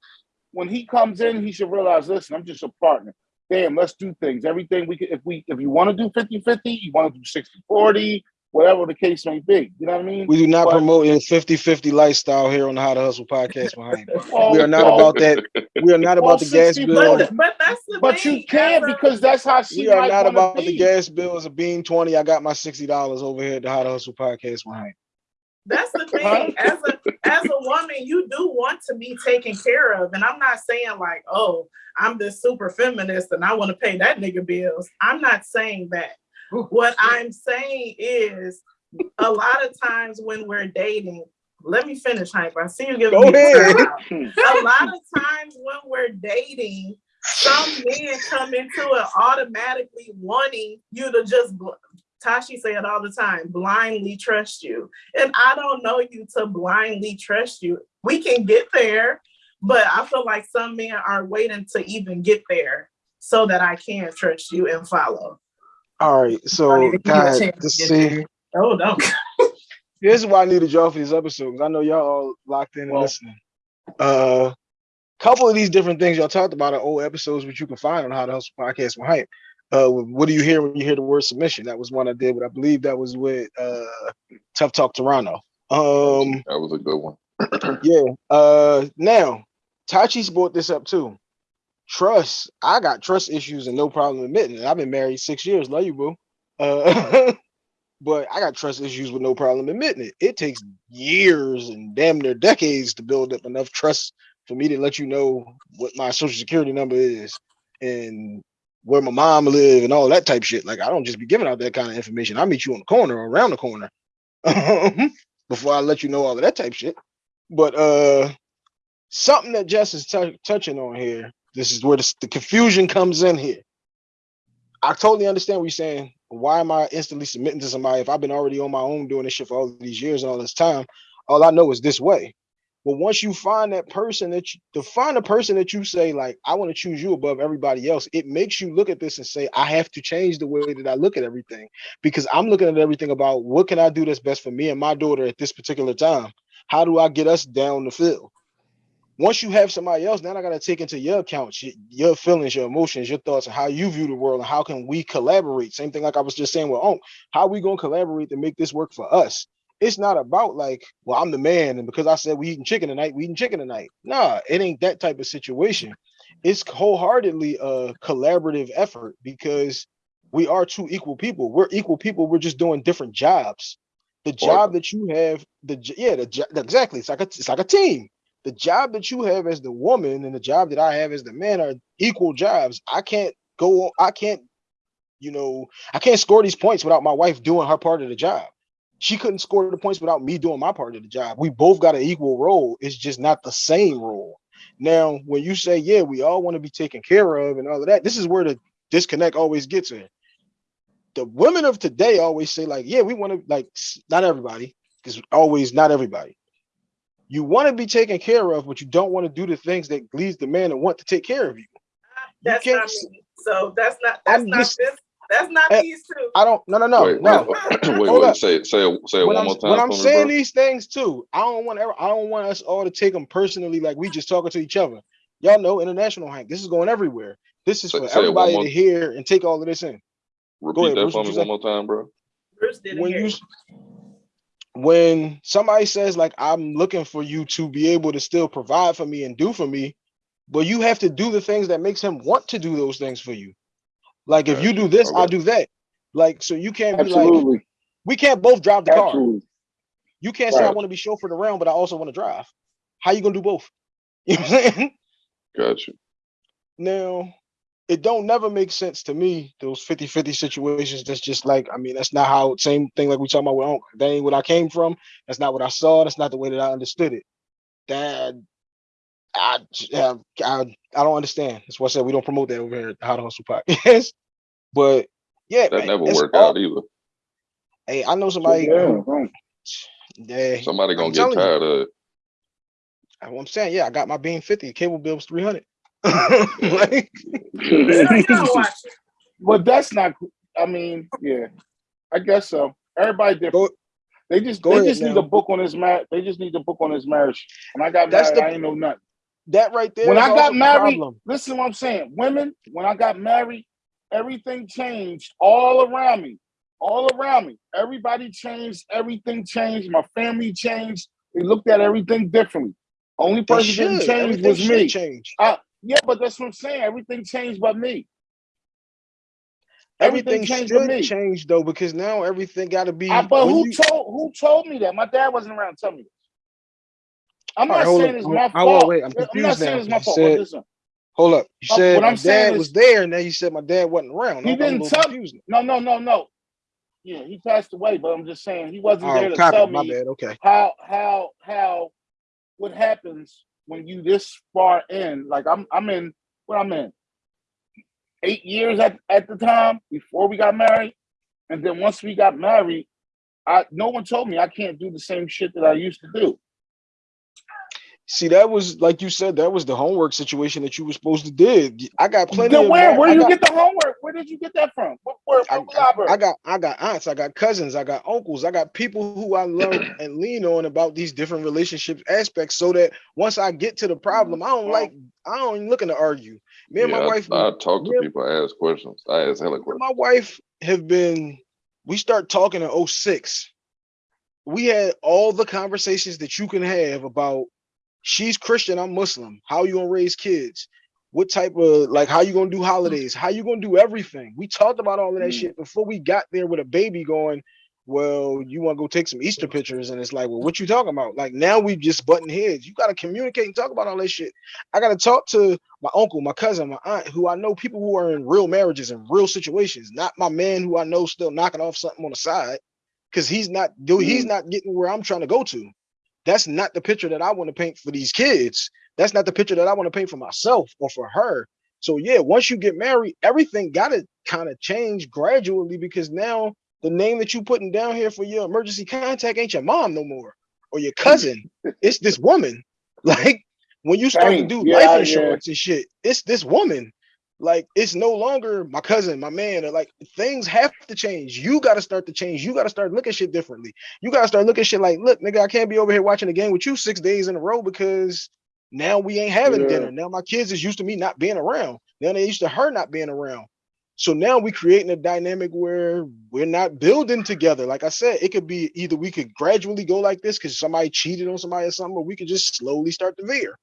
[SPEAKER 4] when he comes in, he should realize, listen, I'm just a partner. Damn, let's do things. Everything we can, if we if you want to do 50-50, you want to do 60-40, whatever the case may be. You know what I mean?
[SPEAKER 1] We do not
[SPEAKER 4] But-
[SPEAKER 1] promote a 50-50 lifestyle here on the How to Hustle podcast behind.
[SPEAKER 4] Oh,
[SPEAKER 1] We are not
[SPEAKER 4] no.
[SPEAKER 1] about that. We are not
[SPEAKER 4] Well,
[SPEAKER 1] about the gas
[SPEAKER 4] 60
[SPEAKER 1] bill.
[SPEAKER 5] But, but that's the
[SPEAKER 4] But
[SPEAKER 5] thing.
[SPEAKER 4] you can
[SPEAKER 5] as
[SPEAKER 4] because that's how she
[SPEAKER 1] We are
[SPEAKER 4] might
[SPEAKER 1] not about
[SPEAKER 4] be.
[SPEAKER 1] the gas bill. It's a bean 20. I got my $60 over here at the How to Hustle podcast behind.
[SPEAKER 5] That's the thing. As a as a woman, you do want to be taken care of. And I'm not saying like, oh, I'm this super feminist and I want to pay that nigga bills. I'm not saying that. What I'm saying is a lot of times when we're dating, let me finish, Hympe. I see you giving
[SPEAKER 1] Go
[SPEAKER 5] me
[SPEAKER 1] ahead.
[SPEAKER 5] A lot of times when we're dating, some men come into it automatically wanting you to just Tashi say it all the time, blindly trust you. And I don't know you to blindly trust you. We can get there, but I feel like some men are waiting to even get there so that I can trust you and follow.
[SPEAKER 1] All right. So,
[SPEAKER 2] even give a
[SPEAKER 1] God,
[SPEAKER 2] chance
[SPEAKER 1] to
[SPEAKER 2] to get
[SPEAKER 1] see.
[SPEAKER 5] Oh no.
[SPEAKER 1] This is why I needed y'all for this episode because I know y'all all locked in and
[SPEAKER 4] Well-
[SPEAKER 1] listening. Uh, couple of these different things y'all talked about are old episodes which you can find on How to Hustle podcast with Hympe. Uh, what do you hear when you hear the word submission? That was one I did, but I believe that was with uh Tough Talk Toronto. Um,
[SPEAKER 3] That was a good one.
[SPEAKER 1] yeah. Uh, now Tachi's brought this up too. Trust. I got trust issues and no problem admitting it. I've been married six years. Love you, boo. Uh, but I got trust issues with no problem admitting it. It takes years and damn near decades to build up enough trust for me to let you know what my social security number is and where my mom live and all that type shit. Like I don't just be giving out that kind of information. I meet you on the corner or around the corner before I let you know all of that type shit. But uh something that Jess is touching on here. This is where the, the confusion comes in here. I totally understand what you're saying. Why am I instantly submitting to somebody if I've been already on my own doing this shit for all these years and all this time? All I know is this way. But once you find that person that you to find a person that you say, like, I want to choose you above everybody else, it makes you look at this and say, I have to change the way that I look at everything because I'm looking at everything about what can I do that's best for me and my daughter at this particular time. How do I get us down the field? Once you have somebody else, now I got to take into your account your, feelings, your emotions, your thoughts, and how you view the world, and how can we collaborate? Same thing like I was just saying with Unc. How we gonna collaborate to make this work for us? It's not about like, well, I'm the man, and because I said we eating chicken tonight, we eating chicken tonight. Nah, it ain't that type of situation. It's wholeheartedly a collaborative effort because we are two equal people. We're equal people. We're just doing different jobs. The job that you have, the yeah, the exactly. It's like a it's like a team. The job that you have as the woman and the job that I have as the man are equal jobs. I can't go. I can't, you know, I can't score these points without my wife doing her part of the job. She couldn't score the points without me doing my part of the job. We both got an equal role. It's just not the same role. Now, when you say, yeah, we all want to be taken care of and all of that, this is where the disconnect always gets in. The women of today always say, like, yeah, we want to, like, not everybody, because always not everybody. You want to be taken care of, but you don't want to do the things that leads the man to want to take care of you.
[SPEAKER 5] That's
[SPEAKER 1] can't
[SPEAKER 5] not me. So that's not, that's
[SPEAKER 1] I'm
[SPEAKER 5] not
[SPEAKER 1] just-
[SPEAKER 5] this, that's not
[SPEAKER 1] Eh,
[SPEAKER 5] these two.
[SPEAKER 1] I don't, no, no, no,
[SPEAKER 3] wait,
[SPEAKER 1] no.
[SPEAKER 3] wait, wait,
[SPEAKER 1] Hold
[SPEAKER 3] wait, say it, say it, say it
[SPEAKER 1] when
[SPEAKER 3] one
[SPEAKER 1] I'm,
[SPEAKER 3] more time
[SPEAKER 1] when I'm
[SPEAKER 3] for me,
[SPEAKER 1] saying
[SPEAKER 3] bro.
[SPEAKER 1] these things too, I don't want ever, I don't want us all to take them personally, like we just talking to each other. Y'all know international Hank. This is going everywhere. This is
[SPEAKER 3] Say-
[SPEAKER 1] for
[SPEAKER 3] say
[SPEAKER 1] everybody
[SPEAKER 3] more-
[SPEAKER 1] to hear and take all of this in.
[SPEAKER 3] Repeat
[SPEAKER 1] ahead,
[SPEAKER 3] that
[SPEAKER 1] Bruce,
[SPEAKER 3] for me one more time, bro.
[SPEAKER 5] Bruce didn't
[SPEAKER 1] When
[SPEAKER 5] hear
[SPEAKER 1] you,
[SPEAKER 5] you.
[SPEAKER 1] s- when somebody says like I'm looking for you to be able to still provide for me and do for me, but you have to do the things that makes him want to do those things for you. Like if you do this, I'll do that. Like so, you can't be like we can't both drive the car. You can't say I want to be chauffeured around, but I also want to drive. How you gonna do both? You know what I'm saying?
[SPEAKER 3] Gotcha.
[SPEAKER 1] Now, it don't never make sense to me, those 50-50 situations. That's just like, I mean, that's not how same thing like we talking about with Uncle. That ain't what I came from. That's not what I saw. That's not the way that I understood it. That I j- I, I don't understand. That's why I said we don't promote that over here at the How to Hustle podcast. But yeah,
[SPEAKER 3] That
[SPEAKER 1] man,
[SPEAKER 3] never
[SPEAKER 1] it's
[SPEAKER 3] worked
[SPEAKER 1] all-
[SPEAKER 3] out either.
[SPEAKER 1] Hey, I know somebody
[SPEAKER 4] yeah,
[SPEAKER 1] who
[SPEAKER 4] don't-
[SPEAKER 1] yeah,
[SPEAKER 3] Somebody
[SPEAKER 1] I'm
[SPEAKER 3] gonna get
[SPEAKER 1] telling you.
[SPEAKER 3] tired of it.
[SPEAKER 1] I'm saying, yeah, I got my beam 50, cable bill was 300. like,
[SPEAKER 5] Girl, you don't watch it.
[SPEAKER 4] but that's not. I mean, yeah, I guess so. Everybody different.
[SPEAKER 1] Go-
[SPEAKER 4] they just they just need a book on his marriage. They just need a book on his marriage. When I got
[SPEAKER 1] That's
[SPEAKER 4] married,
[SPEAKER 1] the-
[SPEAKER 4] I ain't know nothing.
[SPEAKER 1] that right there.
[SPEAKER 4] When I got married,
[SPEAKER 1] problem.
[SPEAKER 4] listen to what I'm saying. Women, when I got married, everything changed all around me. All around me. Everybody changed. Everything changed. My family changed. They looked at everything differently. Only person didn't change was me.
[SPEAKER 1] change.
[SPEAKER 4] Uh, yeah, but that's what I'm saying. Everything changed but me. Everything
[SPEAKER 1] Everything
[SPEAKER 4] changed
[SPEAKER 1] should
[SPEAKER 4] me.
[SPEAKER 1] change though, because now everything got to be.
[SPEAKER 4] I, but who
[SPEAKER 1] you-
[SPEAKER 4] told who told me that? My dad wasn't around to tell me this. I'm
[SPEAKER 1] All right,
[SPEAKER 4] not saying it's my fault.
[SPEAKER 1] wait, I'm
[SPEAKER 4] I'm not
[SPEAKER 1] confused
[SPEAKER 4] saying
[SPEAKER 1] now,
[SPEAKER 4] it's my fault.
[SPEAKER 1] you
[SPEAKER 4] but
[SPEAKER 1] said-
[SPEAKER 4] listen,
[SPEAKER 1] Hold up. You said
[SPEAKER 4] what
[SPEAKER 1] my
[SPEAKER 4] I'm
[SPEAKER 1] dad
[SPEAKER 4] is-
[SPEAKER 1] was there, and then you said my dad wasn't around.
[SPEAKER 4] He
[SPEAKER 1] I'm-
[SPEAKER 4] didn't tell-
[SPEAKER 1] confused.
[SPEAKER 4] no, no, no, no. Yeah, he passed away, but I'm just saying he wasn't oh, there
[SPEAKER 1] Oh,
[SPEAKER 4] to
[SPEAKER 1] copy.
[SPEAKER 4] tell
[SPEAKER 1] My
[SPEAKER 4] me
[SPEAKER 1] bad. Okay.
[SPEAKER 4] how how how what happens when you this far in. Like I'm I'm in what I'm in eight years at, at the time before we got married. And then once we got married, I no one told me I can't do the same shit that I used to do.
[SPEAKER 1] See, that was like you said. That was the homework situation that you were supposed to do. I got plenty
[SPEAKER 4] Then
[SPEAKER 1] of.
[SPEAKER 4] where
[SPEAKER 1] mar-
[SPEAKER 4] where
[SPEAKER 1] I
[SPEAKER 4] you
[SPEAKER 1] got,
[SPEAKER 4] get the homework? Where did you get that from? What, where,
[SPEAKER 1] I, I- I got I got aunts, I got cousins, I got uncles, I got people who I love and lean on about these different relationships aspects so that once I get to the problem, I don't like I don't even looking to argue. Me and
[SPEAKER 3] yeah,
[SPEAKER 1] my wife
[SPEAKER 3] I, I talk to people, I ask questions. I ask hella questions.
[SPEAKER 1] my wife have been we start talking in 06. We had all the conversations that you can have about she's Christian, I'm Muslim. How you gonna raise kids? What type of like how you gonna do holidays? How you gonna do everything? We talked about all of that
[SPEAKER 4] Mm.
[SPEAKER 1] shit before we got there with a baby going. Well, you want to go take some Easter pictures, and it's like, well, what you talking about? Like now we just button heads. You gotta communicate and talk about all that shit. I gotta talk to my uncle, my cousin, my aunt, who I know people who are in real marriages and real situations, not my man who I know still knocking off something on the side, because he's not do he's not getting where I'm trying to go to. that's not the picture that I want to paint for these kids. That's not the picture that I want to paint for myself or for her. So yeah, once you get married, everything got to kind of change gradually because now the name that you putting down here for your emergency contact ain't your mom no more or your cousin. it's this woman. Like when you start to do life insurance and shit, it's this woman. Like it's no longer my cousin, my man. Or like things have to change. You got to start to change. You got to start looking shit differently. You got to start looking shit like, look, nigga, I can't be over here watching the game with you six days in a row because now we ain't having
[SPEAKER 4] Yeah.
[SPEAKER 1] dinner. Now my kids is used to me not being around. Now they used to her not being around. So now we creating a dynamic where we're not building together. Like I said, it could be either we could gradually go like this because somebody cheated on somebody or something, or we could just slowly start to veer.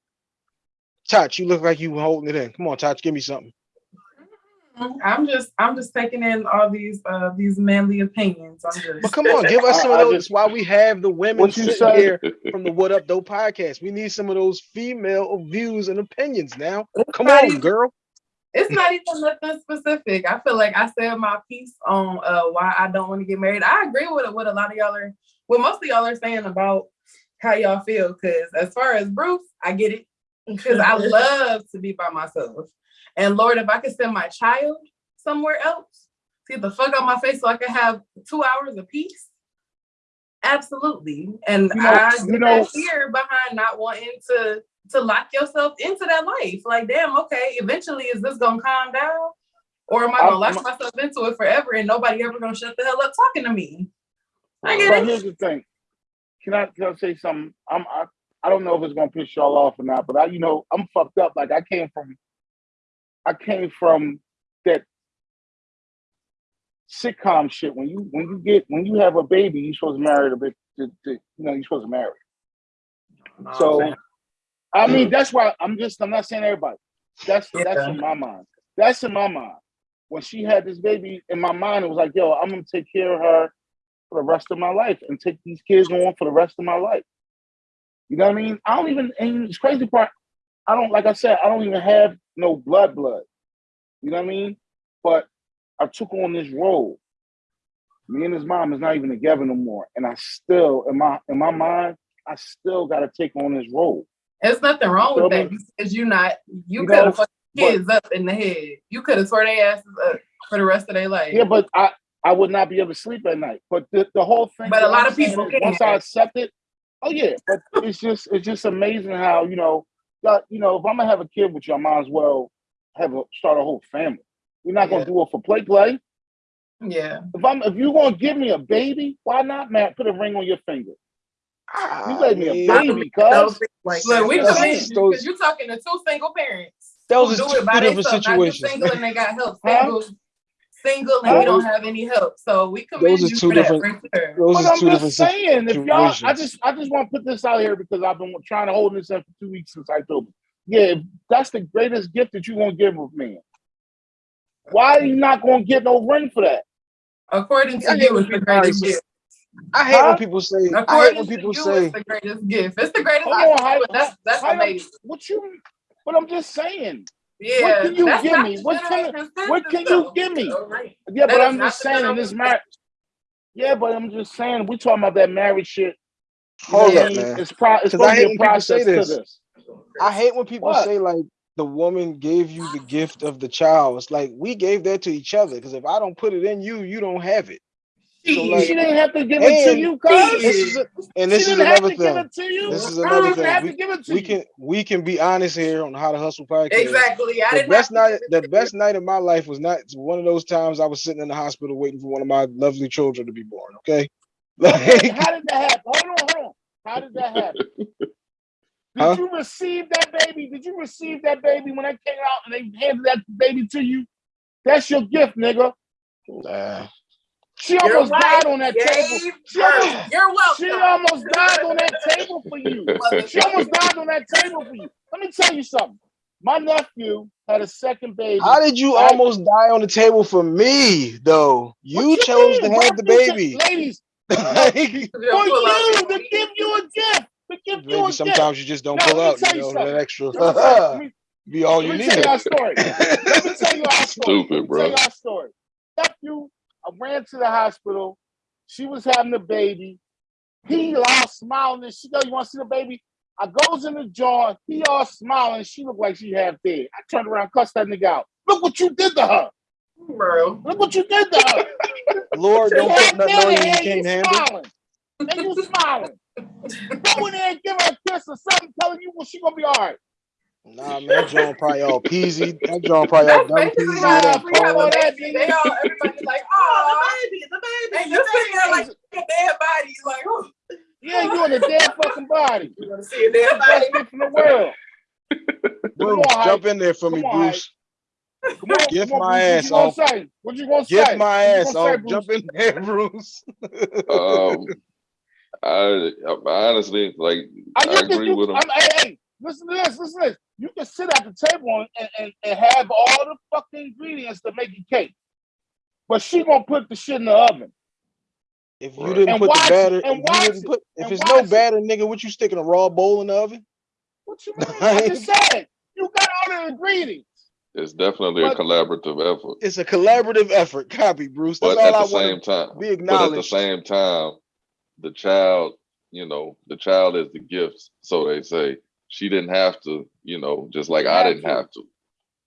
[SPEAKER 1] Touch, you look like you holding it in. Come on, Touch, give me something.
[SPEAKER 2] I'm just I'm just taking in all these uh these manly opinions. I'm
[SPEAKER 1] But come on, give us
[SPEAKER 4] I-
[SPEAKER 1] some of those.
[SPEAKER 4] just-
[SPEAKER 1] why we have the women sitting here from the What Up Though podcast. We need some of those female views and opinions now. Come on,
[SPEAKER 2] even-
[SPEAKER 1] girl.
[SPEAKER 2] it's not even nothing specific. I feel like I said my piece on uh why I don't want to get married. I agree with what a lot of y'all are what most of y'all are saying about how y'all feel. Cause as far as Bruce, I get it. Because I love to be by myself. And Lord, if I could send my child somewhere else, to get the fuck out my face so I can have two hours of peace. Absolutely. And
[SPEAKER 4] You know-
[SPEAKER 2] I
[SPEAKER 4] you know-
[SPEAKER 2] that fear behind not wanting to to lock yourself into that life. Like, damn, okay, eventually is this gonna calm down? Or am I gonna lock myself into it forever and nobody ever gonna shut the hell up talking to me? I
[SPEAKER 4] But
[SPEAKER 2] get it.
[SPEAKER 4] here's the thing. Can I, can I say something? I'm I, I don't know if it's gonna piss y'all off or not, but I you know I'm fucked up. Like I came from I came from that sitcom shit. When you when you get when you have a baby, you're supposed to marry the big to, to, you know you're supposed to marry. So I mean that's why I'm just I'm not saying everybody. That's that's in my mind. That's in my mind. When she had this baby in my mind, it was like, yo, I'm gonna take care of her for the rest of my life and take these kids on for the rest of my life. You know what I mean? I don't even and it's crazy part, I don't like I said, I don't even have no blood blood. You know what I mean? But I took on this role. Me and his mom is not even together no more. And I still, in my in my mind, I still gotta take on this role.
[SPEAKER 2] There's nothing wrong with that because you not you,
[SPEAKER 4] You
[SPEAKER 2] could have fucked
[SPEAKER 4] but-
[SPEAKER 2] kids up in the head. You could have tore their asses up for the rest of their life.
[SPEAKER 4] Yeah, but I I would not be able to sleep at night. But the, the whole thing.
[SPEAKER 2] But a lot
[SPEAKER 4] I'm
[SPEAKER 2] of people.
[SPEAKER 4] Once I accept it, oh yeah. But it's just it's just amazing how you know, that, you know, if I'm gonna have a kid with you, I might as well have a start a whole family. We're not gonna
[SPEAKER 2] Yeah.
[SPEAKER 4] do it for play play.
[SPEAKER 2] yeah.
[SPEAKER 4] If I'm if you're gonna give me a baby, why not, Matt? Put a ring on your finger. You
[SPEAKER 1] ah,
[SPEAKER 4] gave me a baby, cuz.
[SPEAKER 5] things like
[SPEAKER 2] Look, we
[SPEAKER 4] That's
[SPEAKER 2] believe
[SPEAKER 4] it.
[SPEAKER 2] you because you're talking to two single parents. That
[SPEAKER 1] was
[SPEAKER 2] a
[SPEAKER 1] two different
[SPEAKER 2] themselves, not just single and they got help.
[SPEAKER 4] Huh?
[SPEAKER 2] Single, single and
[SPEAKER 4] Huh?
[SPEAKER 2] we don't have any help. So we commend
[SPEAKER 1] Those are
[SPEAKER 2] you
[SPEAKER 1] two
[SPEAKER 2] for
[SPEAKER 1] different-
[SPEAKER 2] that right.
[SPEAKER 1] Those
[SPEAKER 4] But
[SPEAKER 1] is
[SPEAKER 4] I'm
[SPEAKER 1] two different
[SPEAKER 4] just saying, if y'all, I just, I just want to put this out here because I've been trying to hold this up for two weeks since I told you. Yeah, that's the greatest gift that you're gonna give a man. Why are you not gonna get no ring for that?
[SPEAKER 2] According to
[SPEAKER 1] I hate
[SPEAKER 2] you,
[SPEAKER 1] when
[SPEAKER 2] it's the greatest gift.
[SPEAKER 1] I hate
[SPEAKER 4] Huh?
[SPEAKER 1] when people say. I hate
[SPEAKER 2] According
[SPEAKER 1] when
[SPEAKER 2] to
[SPEAKER 1] people
[SPEAKER 2] you,
[SPEAKER 1] say.
[SPEAKER 2] it's the greatest gift. It's the greatest
[SPEAKER 4] Hold
[SPEAKER 2] gift.
[SPEAKER 4] on, how-
[SPEAKER 2] but that's that's
[SPEAKER 4] how you-
[SPEAKER 2] amazing.
[SPEAKER 4] What you? But I'm just saying.
[SPEAKER 2] Yeah,
[SPEAKER 4] can you give me? What can- what can you give me?
[SPEAKER 2] All right.
[SPEAKER 4] Yeah,
[SPEAKER 2] That
[SPEAKER 4] but I'm just saying in this marriage. Yeah, but I'm just saying we talking about that marriage shit.
[SPEAKER 1] Hold
[SPEAKER 4] what I
[SPEAKER 1] up, man.
[SPEAKER 4] It's pro. It's
[SPEAKER 1] 'Cause I
[SPEAKER 4] supposed to
[SPEAKER 1] hate
[SPEAKER 4] be a
[SPEAKER 1] when people say
[SPEAKER 4] process to
[SPEAKER 1] this.
[SPEAKER 4] this.
[SPEAKER 1] I hate when people
[SPEAKER 4] What?
[SPEAKER 1] say like the woman gave you the gift of the child. It's like we gave that to each other. Because if I don't put it in you, you don't have it. So, like,
[SPEAKER 4] she didn't have to give it to you, cuz.
[SPEAKER 1] This is a, and this
[SPEAKER 4] she
[SPEAKER 1] is
[SPEAKER 4] didn't have
[SPEAKER 1] another
[SPEAKER 4] to give
[SPEAKER 1] thing.
[SPEAKER 4] it to you.
[SPEAKER 1] This is another thing.
[SPEAKER 4] to give it to
[SPEAKER 1] We can we can be honest here on how to hustle podcast.
[SPEAKER 2] Exactly. I
[SPEAKER 1] The best night, the best night of my life was not one of those times I was sitting in the hospital waiting for one of my lovely children to be born. Okay, like
[SPEAKER 4] how did that happen? Hold on, hold on. How did that happen? Did
[SPEAKER 1] Huh?
[SPEAKER 4] you receive that baby? Did you receive that baby when they came out and they handed that baby to you? That's your gift, nigga.
[SPEAKER 1] nah.
[SPEAKER 4] She
[SPEAKER 5] Your
[SPEAKER 4] almost
[SPEAKER 5] wife
[SPEAKER 4] died on that
[SPEAKER 5] gave
[SPEAKER 4] table. She almost,
[SPEAKER 2] You're welcome.
[SPEAKER 4] she almost died on that table for you. She almost died on that table for you. Let me tell you something. My nephew had a second baby.
[SPEAKER 1] How did you
[SPEAKER 4] Right.
[SPEAKER 1] almost die on the table for me though?
[SPEAKER 4] What
[SPEAKER 1] You chose to have the baby.
[SPEAKER 4] Ladies, for you, to give you a gift. To give you a
[SPEAKER 1] Maybe
[SPEAKER 4] gift.
[SPEAKER 1] sometimes you just don't
[SPEAKER 4] No,
[SPEAKER 1] pull
[SPEAKER 4] let me
[SPEAKER 1] out,
[SPEAKER 4] tell
[SPEAKER 1] you
[SPEAKER 4] you
[SPEAKER 1] know,
[SPEAKER 4] something.
[SPEAKER 1] that extra
[SPEAKER 4] Let me tell- let
[SPEAKER 1] be all
[SPEAKER 4] let
[SPEAKER 1] you
[SPEAKER 4] me
[SPEAKER 1] need.
[SPEAKER 4] tell you our story. Let me tell you our story.
[SPEAKER 3] Stupid, bro.
[SPEAKER 4] Tell you our story. Nephew, I ran to the hospital. She was having a baby. He all smiling and she go, you want to see the baby? I goes in the jar. He all smiling. She looked like she half dead. I turned around, cussed that nigga out. Look what you did to her.
[SPEAKER 2] Bro.
[SPEAKER 4] Look what you did to her.
[SPEAKER 1] Lord, don't
[SPEAKER 4] Half
[SPEAKER 1] put nothing on you you can't handle.
[SPEAKER 4] smiling. And you smiling. Go in there and give her a kiss or something, telling you well, she gonna be all right.
[SPEAKER 1] Nah, man, that John probably all peasy. That John probably all
[SPEAKER 2] That's
[SPEAKER 1] dumb peasy.
[SPEAKER 2] how
[SPEAKER 1] with that
[SPEAKER 2] we have
[SPEAKER 1] Paul.
[SPEAKER 2] a. They all everybody's like,
[SPEAKER 5] Oh, the baby, the baby.
[SPEAKER 2] and you're sitting there like a dead body. You're like, oh,
[SPEAKER 4] Yeah, you're in a dead fucking body.
[SPEAKER 2] you want to see a dead body?
[SPEAKER 4] Best gift in the world.
[SPEAKER 1] Bruce,
[SPEAKER 4] on,
[SPEAKER 1] jump in there for me,
[SPEAKER 4] Come on,
[SPEAKER 1] Bruce.
[SPEAKER 4] Come on,
[SPEAKER 1] Gift
[SPEAKER 4] come on,
[SPEAKER 1] my
[SPEAKER 4] Bruce,
[SPEAKER 1] ass
[SPEAKER 4] what you
[SPEAKER 1] off.
[SPEAKER 4] say? What you gonna say?
[SPEAKER 1] Gift my
[SPEAKER 4] What
[SPEAKER 1] ass
[SPEAKER 4] gonna say,
[SPEAKER 1] off.
[SPEAKER 4] Bruce?
[SPEAKER 1] Jump in there, Bruce.
[SPEAKER 3] Um, I, I honestly like.
[SPEAKER 4] I,
[SPEAKER 3] I agree
[SPEAKER 4] you,
[SPEAKER 3] with him.
[SPEAKER 4] I'm, hey, hey, listen to this, listen to this. You can sit at the table and, and, and have all the fucking ingredients to make a cake. But she gonna put the shit in the oven.
[SPEAKER 1] If you didn't
[SPEAKER 4] And
[SPEAKER 1] put the batter,
[SPEAKER 4] and
[SPEAKER 1] if you didn't put, if
[SPEAKER 4] and
[SPEAKER 1] it's no
[SPEAKER 4] it.
[SPEAKER 1] batter, nigga, what you sticking a raw bowl in the oven?
[SPEAKER 4] What you mean? I just said you got all the ingredients.
[SPEAKER 3] It's definitely a collaborative effort,
[SPEAKER 1] It's a collaborative effort. Copy, Bruce. That's
[SPEAKER 3] but
[SPEAKER 1] all
[SPEAKER 3] at
[SPEAKER 1] I
[SPEAKER 3] the same time,
[SPEAKER 1] to be
[SPEAKER 3] but at the same time, the child, you know, the child is the gift, so they say. She didn't have to, you know, just like I didn't
[SPEAKER 4] to.
[SPEAKER 3] have to.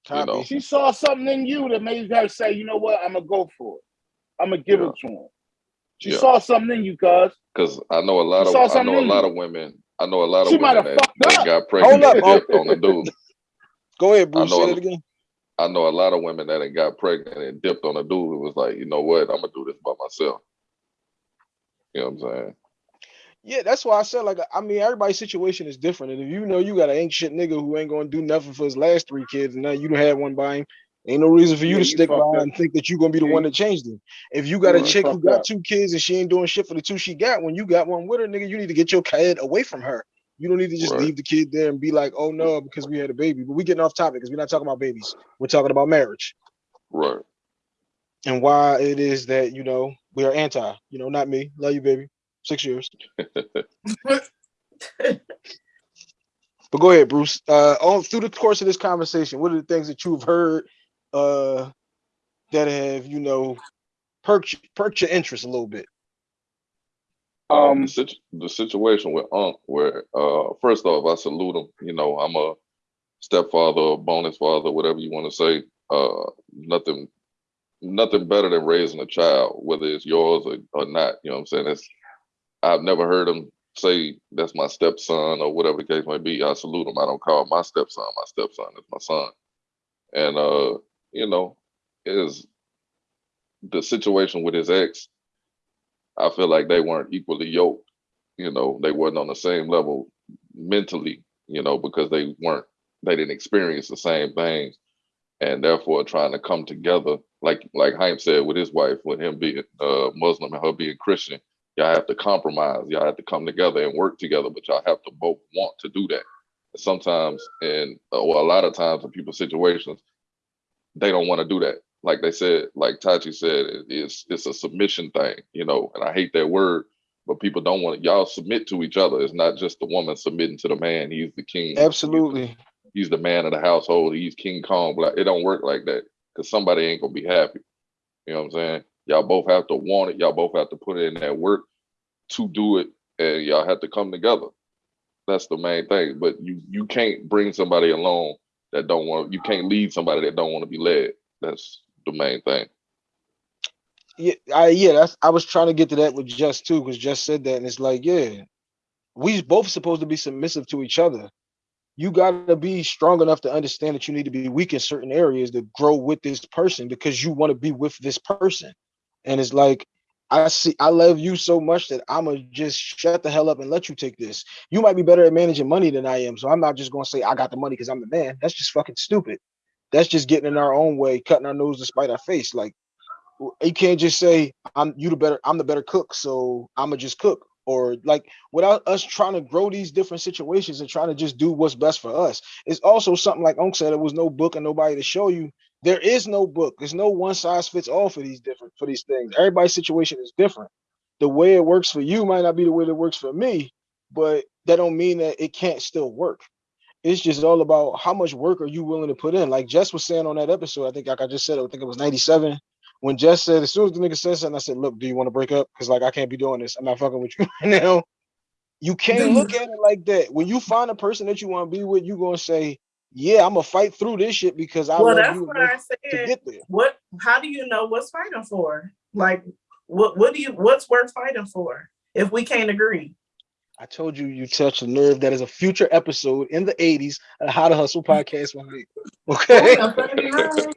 [SPEAKER 1] Copy.
[SPEAKER 3] know.
[SPEAKER 4] She saw something in you that made her say, you know what, I'm gonna go for it. I'm gonna give
[SPEAKER 3] Yeah.
[SPEAKER 4] it to him. She
[SPEAKER 3] Yeah.
[SPEAKER 4] saw something in you, cuz.
[SPEAKER 3] Because I know a lot
[SPEAKER 4] You
[SPEAKER 3] of I know a lot of women. I know a lot of
[SPEAKER 4] She might
[SPEAKER 3] women
[SPEAKER 4] have
[SPEAKER 3] that,
[SPEAKER 4] fucked
[SPEAKER 3] that
[SPEAKER 4] up.
[SPEAKER 3] got pregnant
[SPEAKER 1] up,
[SPEAKER 3] and dipped on the dude.
[SPEAKER 1] Go ahead, Bruce.
[SPEAKER 3] know
[SPEAKER 1] Say
[SPEAKER 3] a-
[SPEAKER 1] that again.
[SPEAKER 3] I know a lot of women that got pregnant and dipped on a dude who was like, you know what, I'm gonna do this by myself. You know what I'm saying?
[SPEAKER 1] Yeah, that's why I said like I mean everybody's situation is different. And if you know you got an ancient nigga who ain't gonna do nothing for his last three kids, and now you don't have one by him, ain't no reason for you
[SPEAKER 4] Yeah,
[SPEAKER 1] to
[SPEAKER 4] you
[SPEAKER 1] stick by
[SPEAKER 4] up.
[SPEAKER 1] and think that you're gonna be the
[SPEAKER 4] Yeah,
[SPEAKER 1] one that changed him. If you got a chick who got
[SPEAKER 4] up.
[SPEAKER 1] two kids and she ain't doing shit for the two she got, when you got one with her, nigga, you need to get your kid away from her. You don't need to just
[SPEAKER 3] Right.
[SPEAKER 1] leave the kid there and be like, oh no, because we had a baby. But we getting off topic because we're not talking about babies. We're talking about marriage
[SPEAKER 3] Right.
[SPEAKER 1] and why it is that you know we are anti. You know, not me. Love you, baby. Six years. But go ahead, Bruce. Uh, all through the course of this conversation, what are the things that you've heard uh, that have you know perked perked your interest a little bit?
[SPEAKER 3] Um, the, situ- the situation with Unc, where uh, first off, I salute him. You know, I'm a stepfather, a bonus father, whatever you want to say. Uh, nothing, nothing better than raising a child, whether it's yours or, or not. You know what I'm saying? It's, I've never heard him say that's my stepson or whatever the case may be. I salute him. I don't call my stepson my stepson. It's my son. And uh, you know, is the situation with his ex. I feel like they weren't equally yoked. You know, they weren't on the same level mentally. You know, because they weren't, they didn't experience the same things, and therefore trying to come together, like like Haim said with his wife, with him being uh, Muslim and her being Christian, y'all have to compromise. Y'all have to come together and work together, but y'all have to both want to do that. Sometimes, and uh, well, a lot of times in people's situations, they don't want to do that. Like they said, like Tachi said, it's it's a submission thing, you know. And I hate that word, but people don't want y'all submit to each other. It's not just the woman submitting to the man. He's the king.
[SPEAKER 1] Absolutely.
[SPEAKER 3] He's the man of the household. He's King Kong. Like it don't work like that because somebody ain't gonna be happy. You know what I'm saying? Y'all both have to want it. Y'all both have to put in that work to do it, and y'all have to come together. That's the main thing. But you you can't bring somebody along that don't want. You can't lead somebody that don't want to be led. That's the main thing.
[SPEAKER 1] Yeah, I yeah, that's I was trying to get to that with Jess too, because Jess said that, and it's like, yeah, we both supposed to be submissive to each other. You gotta be strong enough to understand that you need to be weak in certain areas to grow with this person because you want to be with this person. And it's like, I see, I love you so much that I'm gonna just shut the hell up and let you take this. You might be better at managing money than I am, so I'm not just gonna say I got the money because I'm the man. That's just fucking stupid. That's just getting in our own way, cutting our nose to spite our face. Like you can't just say I'm you the better I'm the better cook, so I'ma just cook. Or like without us trying to grow these different situations and trying to just do what's best for us. It's also something like Unc said, there was no book and nobody to show you. There is no book. There's no one size fits all for these different for these things. Everybody's situation is different. The way it works for you might not be the way that works for me, but that don't mean that it can't still work. It's just all about how much work are you willing to put in. Like Jess was saying on that episode, I think like I just said, I think it was 97 when Jess said, as soon as the nigga says something, I said, look, do you want to break up? Because like I can't be doing this. I'm not fucking with you right now. You can't look at it like that. When you find a person that you want to be with, you're gonna say, Yeah, I'm gonna fight through this shit because I
[SPEAKER 5] well, that's what I
[SPEAKER 1] to
[SPEAKER 5] said.
[SPEAKER 1] get there.
[SPEAKER 5] What? How do you know what's fighting for? Like, what? What do you? What's worth fighting for if we can't agree?
[SPEAKER 1] I told you you touched a nerve that is a future episode in the 80s of How to Hustle podcast. Okay.
[SPEAKER 2] Ooh, the 79.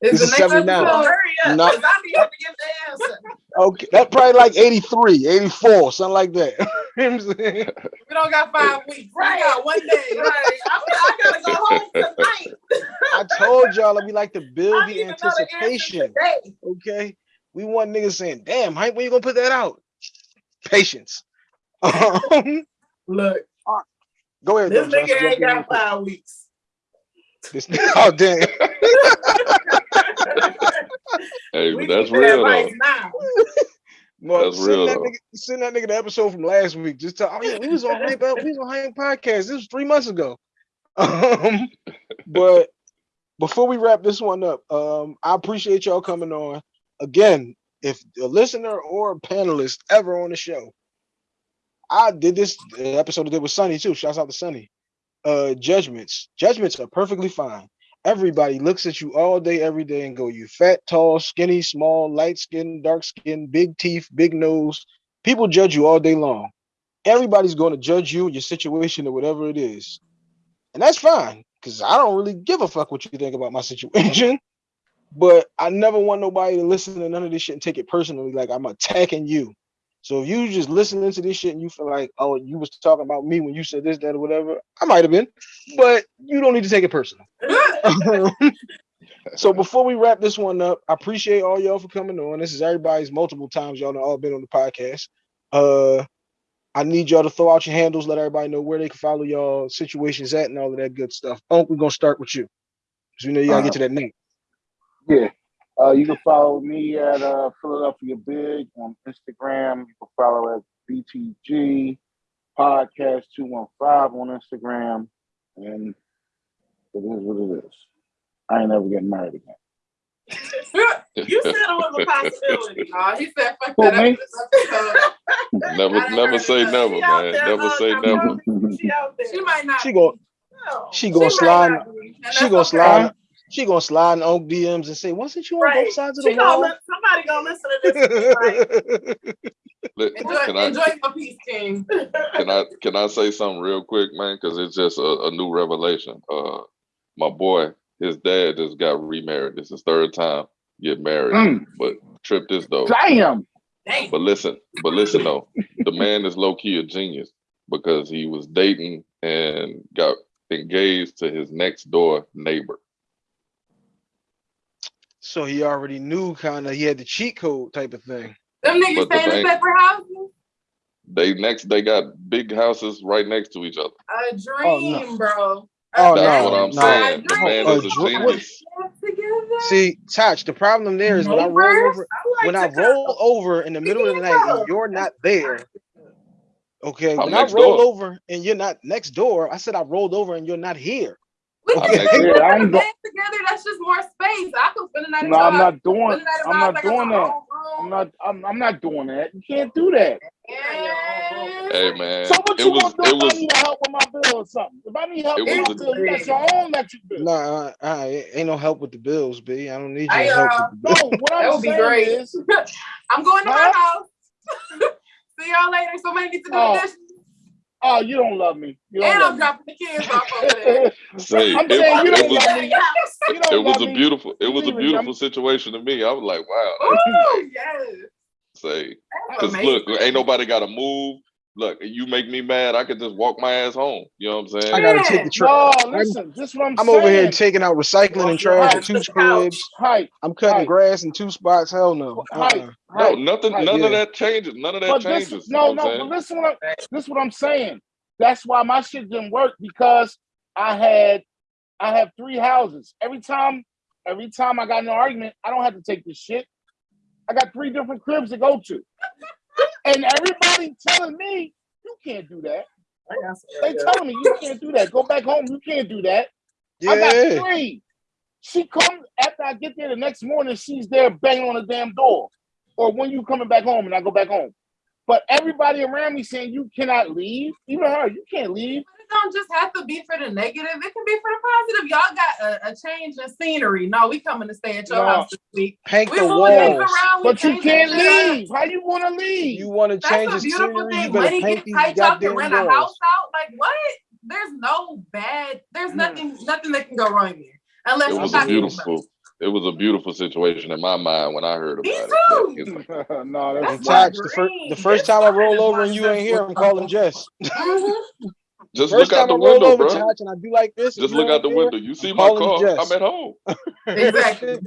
[SPEAKER 1] This
[SPEAKER 2] Is
[SPEAKER 1] is
[SPEAKER 2] the next episode?
[SPEAKER 5] hurry up, I need to get the answer.
[SPEAKER 1] Okay. That probably like 83, 84, something like that. You know I'm?
[SPEAKER 2] We don't got five weeks.
[SPEAKER 5] Right.
[SPEAKER 2] We got one day.
[SPEAKER 5] Right, I, I gotta go home tonight.
[SPEAKER 1] I told y'all that we like to build
[SPEAKER 5] I
[SPEAKER 1] the
[SPEAKER 5] need another answer
[SPEAKER 1] anticipation.
[SPEAKER 5] today.
[SPEAKER 1] Okay. We want niggas saying, damn, Hympe, when you gonna put that out? Patience. Um,
[SPEAKER 5] Look,
[SPEAKER 1] go ahead.
[SPEAKER 5] this
[SPEAKER 1] though,
[SPEAKER 5] nigga
[SPEAKER 1] jump
[SPEAKER 5] ain't got five weeks.
[SPEAKER 1] This, oh damn.
[SPEAKER 3] Hey,
[SPEAKER 5] We
[SPEAKER 3] but that's real
[SPEAKER 5] advice
[SPEAKER 3] though.
[SPEAKER 5] now.
[SPEAKER 1] Well,
[SPEAKER 3] That's
[SPEAKER 1] send
[SPEAKER 3] real,
[SPEAKER 1] that
[SPEAKER 3] though.
[SPEAKER 1] nigga, send that nigga the episode from last week. Just tell, oh yeah, we was on hype out, we was on Hympe podcast. This was three months ago. Um, but before we wrap this one up, um, I appreciate y'all coming on. Again, if a listener or a panelist ever on the show, I did this the episode I did with Sunny too. Shouts out to Sunny. Uh, judgments. Judgments are perfectly fine. Everybody looks at you all day, every day, and go, you fat, tall, skinny, small, light skin, dark skin, big teeth, big nose. People judge you all day long. Everybody's going to judge you, your situation, or whatever it is. And that's fine, because I don't really give a fuck what you think about my situation. But I never want nobody to listen to none of this shit and take it personally, like I'm attacking you. So if you just listening to this shit and you feel like, oh, you was talking about me when you said this, that, or whatever, I might have been, but you don't need to take it personal. so before we wrap this one up, I appreciate all y'all for coming on. This is everybody's multiple times y'all done all been on the podcast. Uh I need y'all to throw out your handles, let everybody know where they can follow y'all situations at and all of that good stuff. Unc, we're gonna start with you. Because we know you gotta get to that name.
[SPEAKER 4] Yeah. Uh, you can follow me at uh, Philadelphia Big on Instagram. You can follow at BTG Podcast 215 on Instagram. And it is what it is. I ain't ever getting married again.
[SPEAKER 5] You said it was a possibility.
[SPEAKER 2] Oh, he said, fuck
[SPEAKER 4] Who,
[SPEAKER 2] that.
[SPEAKER 4] me?
[SPEAKER 3] Never, never say never,
[SPEAKER 5] She
[SPEAKER 3] man.
[SPEAKER 5] there,
[SPEAKER 3] Never say
[SPEAKER 5] I'm
[SPEAKER 3] never.
[SPEAKER 5] She out.
[SPEAKER 2] She might not.
[SPEAKER 1] She go.
[SPEAKER 5] No.
[SPEAKER 1] she gonna slide
[SPEAKER 2] not be, and
[SPEAKER 1] she
[SPEAKER 2] that's
[SPEAKER 1] gonna
[SPEAKER 2] okay.
[SPEAKER 1] slide she gonna slide in Unc DMs and say, wasn't you on
[SPEAKER 5] Right.
[SPEAKER 1] both sides of
[SPEAKER 5] She
[SPEAKER 1] the
[SPEAKER 5] gonna
[SPEAKER 1] wall?
[SPEAKER 5] li- somebody gonna listen to this and like,
[SPEAKER 2] Enjoy,
[SPEAKER 3] Can I,
[SPEAKER 2] enjoy your peace, King.
[SPEAKER 3] can I can I say something real quick, man? Because it's just a, a new revelation. Uh, my boy, his dad just got remarried. This is his third time get married,
[SPEAKER 4] Mm.
[SPEAKER 3] but trip this though.
[SPEAKER 4] Damn.
[SPEAKER 2] Dang.
[SPEAKER 3] But listen, but listen though, the man is low key a genius because he was dating and got engaged to his next door neighbor.
[SPEAKER 1] So he already knew kind of he had the cheat code type of thing.
[SPEAKER 2] Them niggas
[SPEAKER 3] But the
[SPEAKER 2] stay in the separate houses.
[SPEAKER 3] They next they got big houses right next to each other.
[SPEAKER 2] A oh, dream, bro.
[SPEAKER 1] Oh,
[SPEAKER 3] That's
[SPEAKER 1] no,
[SPEAKER 3] what I'm
[SPEAKER 1] no.
[SPEAKER 3] saying. The man is a genius.
[SPEAKER 1] See, Touch, the problem there is when I roll over
[SPEAKER 5] I like
[SPEAKER 1] when I
[SPEAKER 5] to go.
[SPEAKER 1] roll over in the middle of the night and you're not there. Okay,
[SPEAKER 3] I'm
[SPEAKER 1] when I roll
[SPEAKER 3] door.
[SPEAKER 1] over and you're not next door, I said I rolled over and you're not here.
[SPEAKER 2] We
[SPEAKER 1] I'm
[SPEAKER 2] can
[SPEAKER 3] next
[SPEAKER 2] sleep
[SPEAKER 4] door. I'm
[SPEAKER 2] the together. That's just more space. I could spend the night
[SPEAKER 4] No,
[SPEAKER 2] your
[SPEAKER 4] I'm not doing.
[SPEAKER 2] spend the night at
[SPEAKER 4] I'm not
[SPEAKER 2] house,
[SPEAKER 4] doing that. I'm not. I'm, I'm not doing that. You can't do that.
[SPEAKER 2] Yeah.
[SPEAKER 3] Hey man,
[SPEAKER 4] So what
[SPEAKER 3] it
[SPEAKER 4] you
[SPEAKER 3] was
[SPEAKER 4] gonna do
[SPEAKER 3] it
[SPEAKER 4] if I
[SPEAKER 3] was
[SPEAKER 4] need help with my bill or something? If I need help
[SPEAKER 3] It
[SPEAKER 4] with my
[SPEAKER 3] was
[SPEAKER 4] bill, you got your own electric bill.
[SPEAKER 1] Nah, uh, uh, ain't no help with the bills, B. I don't need
[SPEAKER 2] I,
[SPEAKER 1] your help
[SPEAKER 2] uh,
[SPEAKER 1] with the bills.
[SPEAKER 4] No, what
[SPEAKER 2] That
[SPEAKER 4] I'm
[SPEAKER 2] would be great.
[SPEAKER 4] is,
[SPEAKER 2] I'm going to
[SPEAKER 4] Huh?
[SPEAKER 2] my house. See y'all later. Somebody needs to do
[SPEAKER 4] Oh,
[SPEAKER 2] the dishes.
[SPEAKER 4] Oh, you don't love me. You don't
[SPEAKER 2] And
[SPEAKER 4] love
[SPEAKER 2] I'm dropping the kids off over there.
[SPEAKER 4] me.
[SPEAKER 3] say
[SPEAKER 4] I'm
[SPEAKER 3] it,
[SPEAKER 4] saying you don't
[SPEAKER 3] was
[SPEAKER 4] love me. You don't
[SPEAKER 3] was
[SPEAKER 4] love
[SPEAKER 3] a
[SPEAKER 4] me.
[SPEAKER 3] beautiful it was a beautiful
[SPEAKER 4] I'm-
[SPEAKER 3] situation to me. I was like, wow,
[SPEAKER 2] Ooh, yes.
[SPEAKER 3] say because look, ain't nobody got to move. Look, you make me mad, I could just walk my ass home. You know what I'm saying?
[SPEAKER 1] I gotta take the
[SPEAKER 4] No,
[SPEAKER 1] trash.
[SPEAKER 4] listen, this is what I'm,
[SPEAKER 1] I'm
[SPEAKER 4] saying.
[SPEAKER 1] over here taking out recycling and trash
[SPEAKER 2] ass
[SPEAKER 1] at two
[SPEAKER 2] the
[SPEAKER 1] cribs.
[SPEAKER 4] Hympe,
[SPEAKER 1] I'm cutting
[SPEAKER 4] Right.
[SPEAKER 1] grass in two spots. Hell no.
[SPEAKER 4] Hympe,
[SPEAKER 1] Uh-uh.
[SPEAKER 3] No, nothing,
[SPEAKER 4] Right,
[SPEAKER 3] none of that changes. None of that
[SPEAKER 4] But this,
[SPEAKER 3] changes.
[SPEAKER 4] no,
[SPEAKER 3] you know
[SPEAKER 4] no. But
[SPEAKER 3] saying?
[SPEAKER 4] listen, what I, this is what I'm saying. That's why my shit didn't work because I had, I have three houses. Every time, every time I got in an argument, I don't have to take this shit. I got three different cribs to go to, and everybody telling me you can't do that.
[SPEAKER 5] I
[SPEAKER 4] They telling me you can't do that. Go back home. You can't do that. I got three. She comes after I get there the next morning. She's there banging on the damn door, or when you coming back home and I go back home. But everybody around me saying you cannot leave. Even her, you can't leave.
[SPEAKER 2] It don't just have to be for the negative. It can be for the positive. Y'all got a, a change in scenery. No, we coming to stay at your
[SPEAKER 4] No.
[SPEAKER 2] house this week.
[SPEAKER 1] Paint
[SPEAKER 2] We
[SPEAKER 1] the
[SPEAKER 2] moving
[SPEAKER 1] walls.
[SPEAKER 2] around. we
[SPEAKER 4] But you can't
[SPEAKER 2] shit up.
[SPEAKER 4] leave. How you want to leave?
[SPEAKER 1] You want to change
[SPEAKER 2] That's
[SPEAKER 1] the
[SPEAKER 2] a beautiful
[SPEAKER 1] scenery? You
[SPEAKER 2] thing.
[SPEAKER 1] better
[SPEAKER 2] Money
[SPEAKER 1] paint these
[SPEAKER 2] tight. Y'all can
[SPEAKER 1] goddamn
[SPEAKER 2] rent a house out. Like what? There's no bad. There's
[SPEAKER 4] Hmm.
[SPEAKER 2] nothing. Nothing that can go wrong here. Unless
[SPEAKER 3] It
[SPEAKER 2] you
[SPEAKER 3] was
[SPEAKER 2] got
[SPEAKER 3] a beautiful, it was a beautiful situation in my mind when I heard
[SPEAKER 2] Me
[SPEAKER 3] about
[SPEAKER 2] too.
[SPEAKER 3] it. But it's-
[SPEAKER 4] no, that's
[SPEAKER 2] That's
[SPEAKER 4] not.
[SPEAKER 1] Tox, the, fir- the first
[SPEAKER 2] This
[SPEAKER 1] time I roll over and you ain't here, I'm calling
[SPEAKER 2] stuff.
[SPEAKER 1] Jess.
[SPEAKER 2] Mhm.
[SPEAKER 3] Just
[SPEAKER 1] First
[SPEAKER 3] look out the
[SPEAKER 1] I
[SPEAKER 3] window,
[SPEAKER 1] over,
[SPEAKER 3] bro.
[SPEAKER 1] Tox, and I do like this.
[SPEAKER 3] Just look out the
[SPEAKER 1] here,
[SPEAKER 3] window. You see
[SPEAKER 1] I'm
[SPEAKER 3] my car?
[SPEAKER 1] Jess.
[SPEAKER 3] I'm at home.
[SPEAKER 2] Exactly.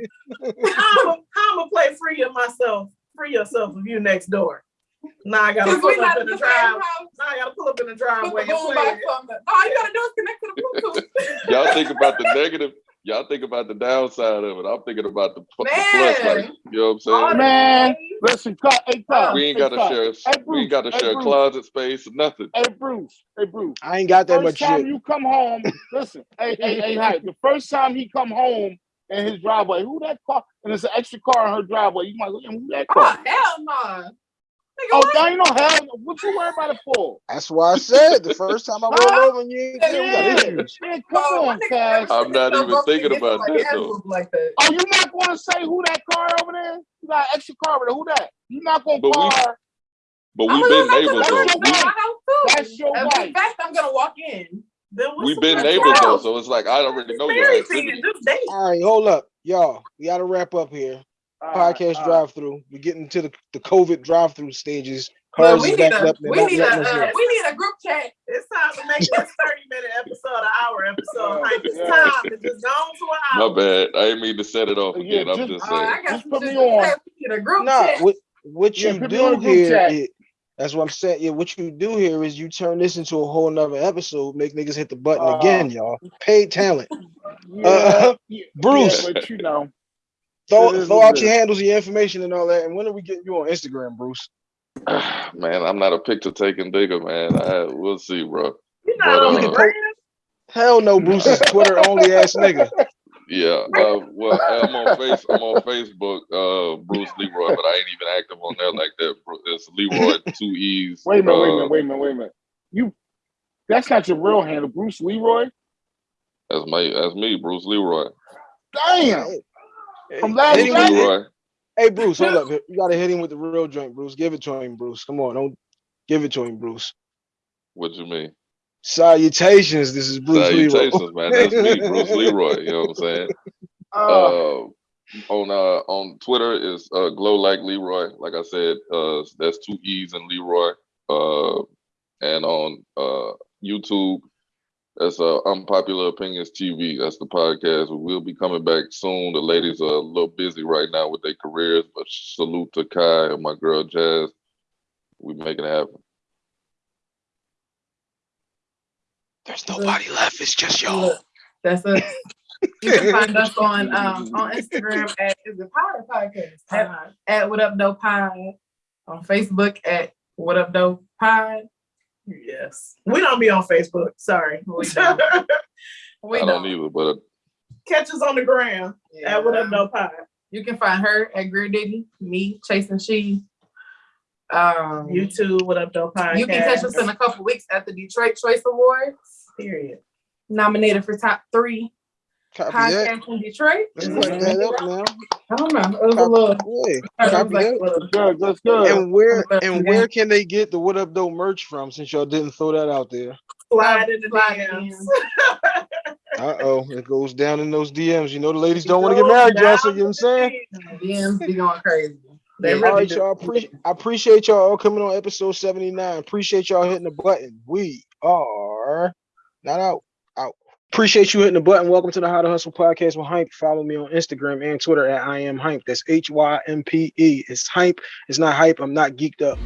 [SPEAKER 5] How I'm gonna play free of myself, free yourself of you next door. Now I gotta pull up in
[SPEAKER 2] in
[SPEAKER 5] the
[SPEAKER 2] the same
[SPEAKER 5] drive. Now I gotta pull up in the driveway
[SPEAKER 2] the
[SPEAKER 5] and play
[SPEAKER 2] box
[SPEAKER 5] it.
[SPEAKER 2] on the. All you gotta do is connect to the Bluetooth.
[SPEAKER 3] Y'all think about the negative. Y'all think about the downside of it. I'm thinking about the, the plus.
[SPEAKER 2] Man.
[SPEAKER 3] Like, you know what I'm saying?
[SPEAKER 2] the
[SPEAKER 4] Man, listen, cut, hey, cut.
[SPEAKER 3] we ain't got to
[SPEAKER 4] cut.
[SPEAKER 3] share.
[SPEAKER 4] Hey,
[SPEAKER 3] we ain't got to
[SPEAKER 4] Hey,
[SPEAKER 3] share
[SPEAKER 4] Bruce.
[SPEAKER 3] closet space or nothing.
[SPEAKER 4] Hey, Bruce. Hey, Bruce.
[SPEAKER 1] I ain't got that much
[SPEAKER 4] First time
[SPEAKER 1] shit.
[SPEAKER 4] you come home, listen. Hey, hey, hey, hi. The first time he come home in his driveway, who that car? And it's an extra car in her driveway. You might look at who that
[SPEAKER 2] oh,
[SPEAKER 4] car?
[SPEAKER 2] Oh hell no. Nigga,
[SPEAKER 4] Oh,
[SPEAKER 2] what?
[SPEAKER 4] now you know hell. What you worry about it for?
[SPEAKER 1] That's why I said the first time I roll
[SPEAKER 4] Huh?
[SPEAKER 1] over and you ain't there, we got
[SPEAKER 4] Yeah,
[SPEAKER 1] issues.
[SPEAKER 4] man, come
[SPEAKER 2] Oh,
[SPEAKER 4] on,
[SPEAKER 2] my nigga
[SPEAKER 4] Cass.
[SPEAKER 2] never
[SPEAKER 3] I'm
[SPEAKER 2] said
[SPEAKER 3] not
[SPEAKER 2] so
[SPEAKER 3] even thinking about
[SPEAKER 2] like
[SPEAKER 3] that, though.
[SPEAKER 2] Like that.
[SPEAKER 4] Oh, you not going to say who that car over there? You got an extra car over there. Who that? You not going to
[SPEAKER 3] But we-
[SPEAKER 4] car?
[SPEAKER 3] But we've been
[SPEAKER 2] go to
[SPEAKER 3] neighbors though.
[SPEAKER 4] That's
[SPEAKER 2] house.
[SPEAKER 3] We,
[SPEAKER 2] my house too.
[SPEAKER 4] That's your wife.
[SPEAKER 2] matter of fact, I'm gonna walk in.
[SPEAKER 5] Then
[SPEAKER 3] we've been neighbors though, so it's like I already know your
[SPEAKER 5] Married
[SPEAKER 3] activity.
[SPEAKER 5] then, just date.
[SPEAKER 1] All right, hold up, y'all. We got to wrap up here.
[SPEAKER 4] All right,
[SPEAKER 1] Podcast
[SPEAKER 4] all right.
[SPEAKER 1] drive through. We're getting to the, the COVID drive through stages.
[SPEAKER 2] Look,
[SPEAKER 1] Cars
[SPEAKER 2] we need a
[SPEAKER 1] up.
[SPEAKER 2] We need a uh, we need a group chat.
[SPEAKER 5] It's time to make this 30 minute episode an hour episode.
[SPEAKER 4] Yeah,
[SPEAKER 5] Like, it's
[SPEAKER 4] yeah.
[SPEAKER 5] time to just go on to an
[SPEAKER 3] My bad. I didn't mean to set it off
[SPEAKER 4] Yeah,
[SPEAKER 3] again. I'm
[SPEAKER 4] just-
[SPEAKER 3] just
[SPEAKER 2] All right,
[SPEAKER 3] saying.
[SPEAKER 2] I got
[SPEAKER 4] Just put me on.
[SPEAKER 2] say. We need a group
[SPEAKER 1] Nah,
[SPEAKER 2] chat.
[SPEAKER 1] what what
[SPEAKER 4] Yeah,
[SPEAKER 1] you
[SPEAKER 4] put
[SPEAKER 1] do here
[SPEAKER 4] chat.
[SPEAKER 1] that's what I'm saying. Yeah, what you do here is you turn this into a whole nother episode, make niggas hit the button
[SPEAKER 4] Uh,
[SPEAKER 1] again, y'all. Paid talent.
[SPEAKER 4] Yeah,
[SPEAKER 1] Uh,
[SPEAKER 4] yeah,
[SPEAKER 1] Bruce.
[SPEAKER 4] yeah, but you know,
[SPEAKER 1] Throw throw out
[SPEAKER 4] it
[SPEAKER 1] your handles, your information, and all that. And when are we getting you on Instagram, Bruce?
[SPEAKER 3] man, I'm not a picture taking digger, man. I, we'll see, bro.
[SPEAKER 5] You're
[SPEAKER 3] But,
[SPEAKER 5] on
[SPEAKER 3] uh,
[SPEAKER 5] the
[SPEAKER 1] po-
[SPEAKER 5] gram.
[SPEAKER 1] Hell no, Bruce is Twitter only ass nigga.
[SPEAKER 3] Yeah. Uh, well, I'm on face. I'm on Facebook, uh, Bruce Leroy, but I ain't even active on there like that. Bru- It's Leroy two E's.
[SPEAKER 4] wait a minute, wait a
[SPEAKER 3] uh,
[SPEAKER 4] minute, wait a minute, wait a minute. You, that's not your real handle, Bruce Leroy.
[SPEAKER 3] That's my. That's me, Bruce Leroy.
[SPEAKER 4] Damn,
[SPEAKER 1] Hey,
[SPEAKER 4] From last
[SPEAKER 1] hit him
[SPEAKER 3] Bruce
[SPEAKER 1] with-
[SPEAKER 4] night?
[SPEAKER 3] Leroy.
[SPEAKER 1] hey, Bruce, hold up. You gotta hit him with the real joint, Bruce. Give it to him, Bruce. Come on, don't give it to him, Bruce.
[SPEAKER 3] What you mean?
[SPEAKER 1] Salutations. This is Bruce Leroy.
[SPEAKER 3] Salutations, man. That's me, Bruce Leroy. You know what I'm saying?
[SPEAKER 4] uh,
[SPEAKER 3] uh, on uh on Twitter is uh glow like Leroy. Like I said, uh that's two E's in Leroy. Uh and on uh YouTube, that's uh Unpopular Opinions TV. That's the podcast. We'll be coming back soon. The ladies are a little busy right now with their careers, but salute to Kai and my girl Jazz. We making it happen.
[SPEAKER 1] There's nobody left. It's just y'all.
[SPEAKER 2] That's us. You can find us on um on Instagram at is it Pod or Podcast? At, at What Up Dope Pod. On Facebook at What Up Dope Pod.
[SPEAKER 5] Yes. We don't be on Facebook. Sorry.
[SPEAKER 2] We don't. We
[SPEAKER 3] I
[SPEAKER 2] don't.
[SPEAKER 3] don't either, but
[SPEAKER 5] Catch us on the gram
[SPEAKER 2] Yeah.
[SPEAKER 5] at What Up No Pie.
[SPEAKER 2] You can find her at Greer Diggy, me chasing she. Um,
[SPEAKER 5] YouTube, What Up No Podcast.
[SPEAKER 2] you can catch us in a couple weeks at the Detroit Choice Awards.
[SPEAKER 5] Period.
[SPEAKER 2] Nominated for top three
[SPEAKER 1] Copy that.
[SPEAKER 2] podcast in Detroit.
[SPEAKER 1] Let's write that up now.
[SPEAKER 2] I don't know. It was a little.
[SPEAKER 1] Yeah,
[SPEAKER 2] it was
[SPEAKER 1] copy
[SPEAKER 2] like
[SPEAKER 1] that.
[SPEAKER 2] little-
[SPEAKER 4] good, that's good.
[SPEAKER 1] And where and where can they get the What Up Dope merch from? Since y'all didn't throw that out there.
[SPEAKER 5] Slide in the DMs.
[SPEAKER 1] Uh oh, it goes down in those DMs. You know the ladies don't want to get married, y'all. So you know what I'm saying.
[SPEAKER 2] DMs be going crazy.
[SPEAKER 5] They
[SPEAKER 2] Yeah.
[SPEAKER 5] really
[SPEAKER 1] All right,
[SPEAKER 5] do.
[SPEAKER 1] y'all. Appreciate I appreciate y'all all coming on episode 79. Appreciate y'all hitting the button. We are not out. Out. Appreciate you hitting the button. Welcome to the How to Hustle podcast with Hympe. Follow me on Instagram and Twitter at I am Hympe. That's H Y M P E. It's Hympe. It's not hype. I'm not geeked up.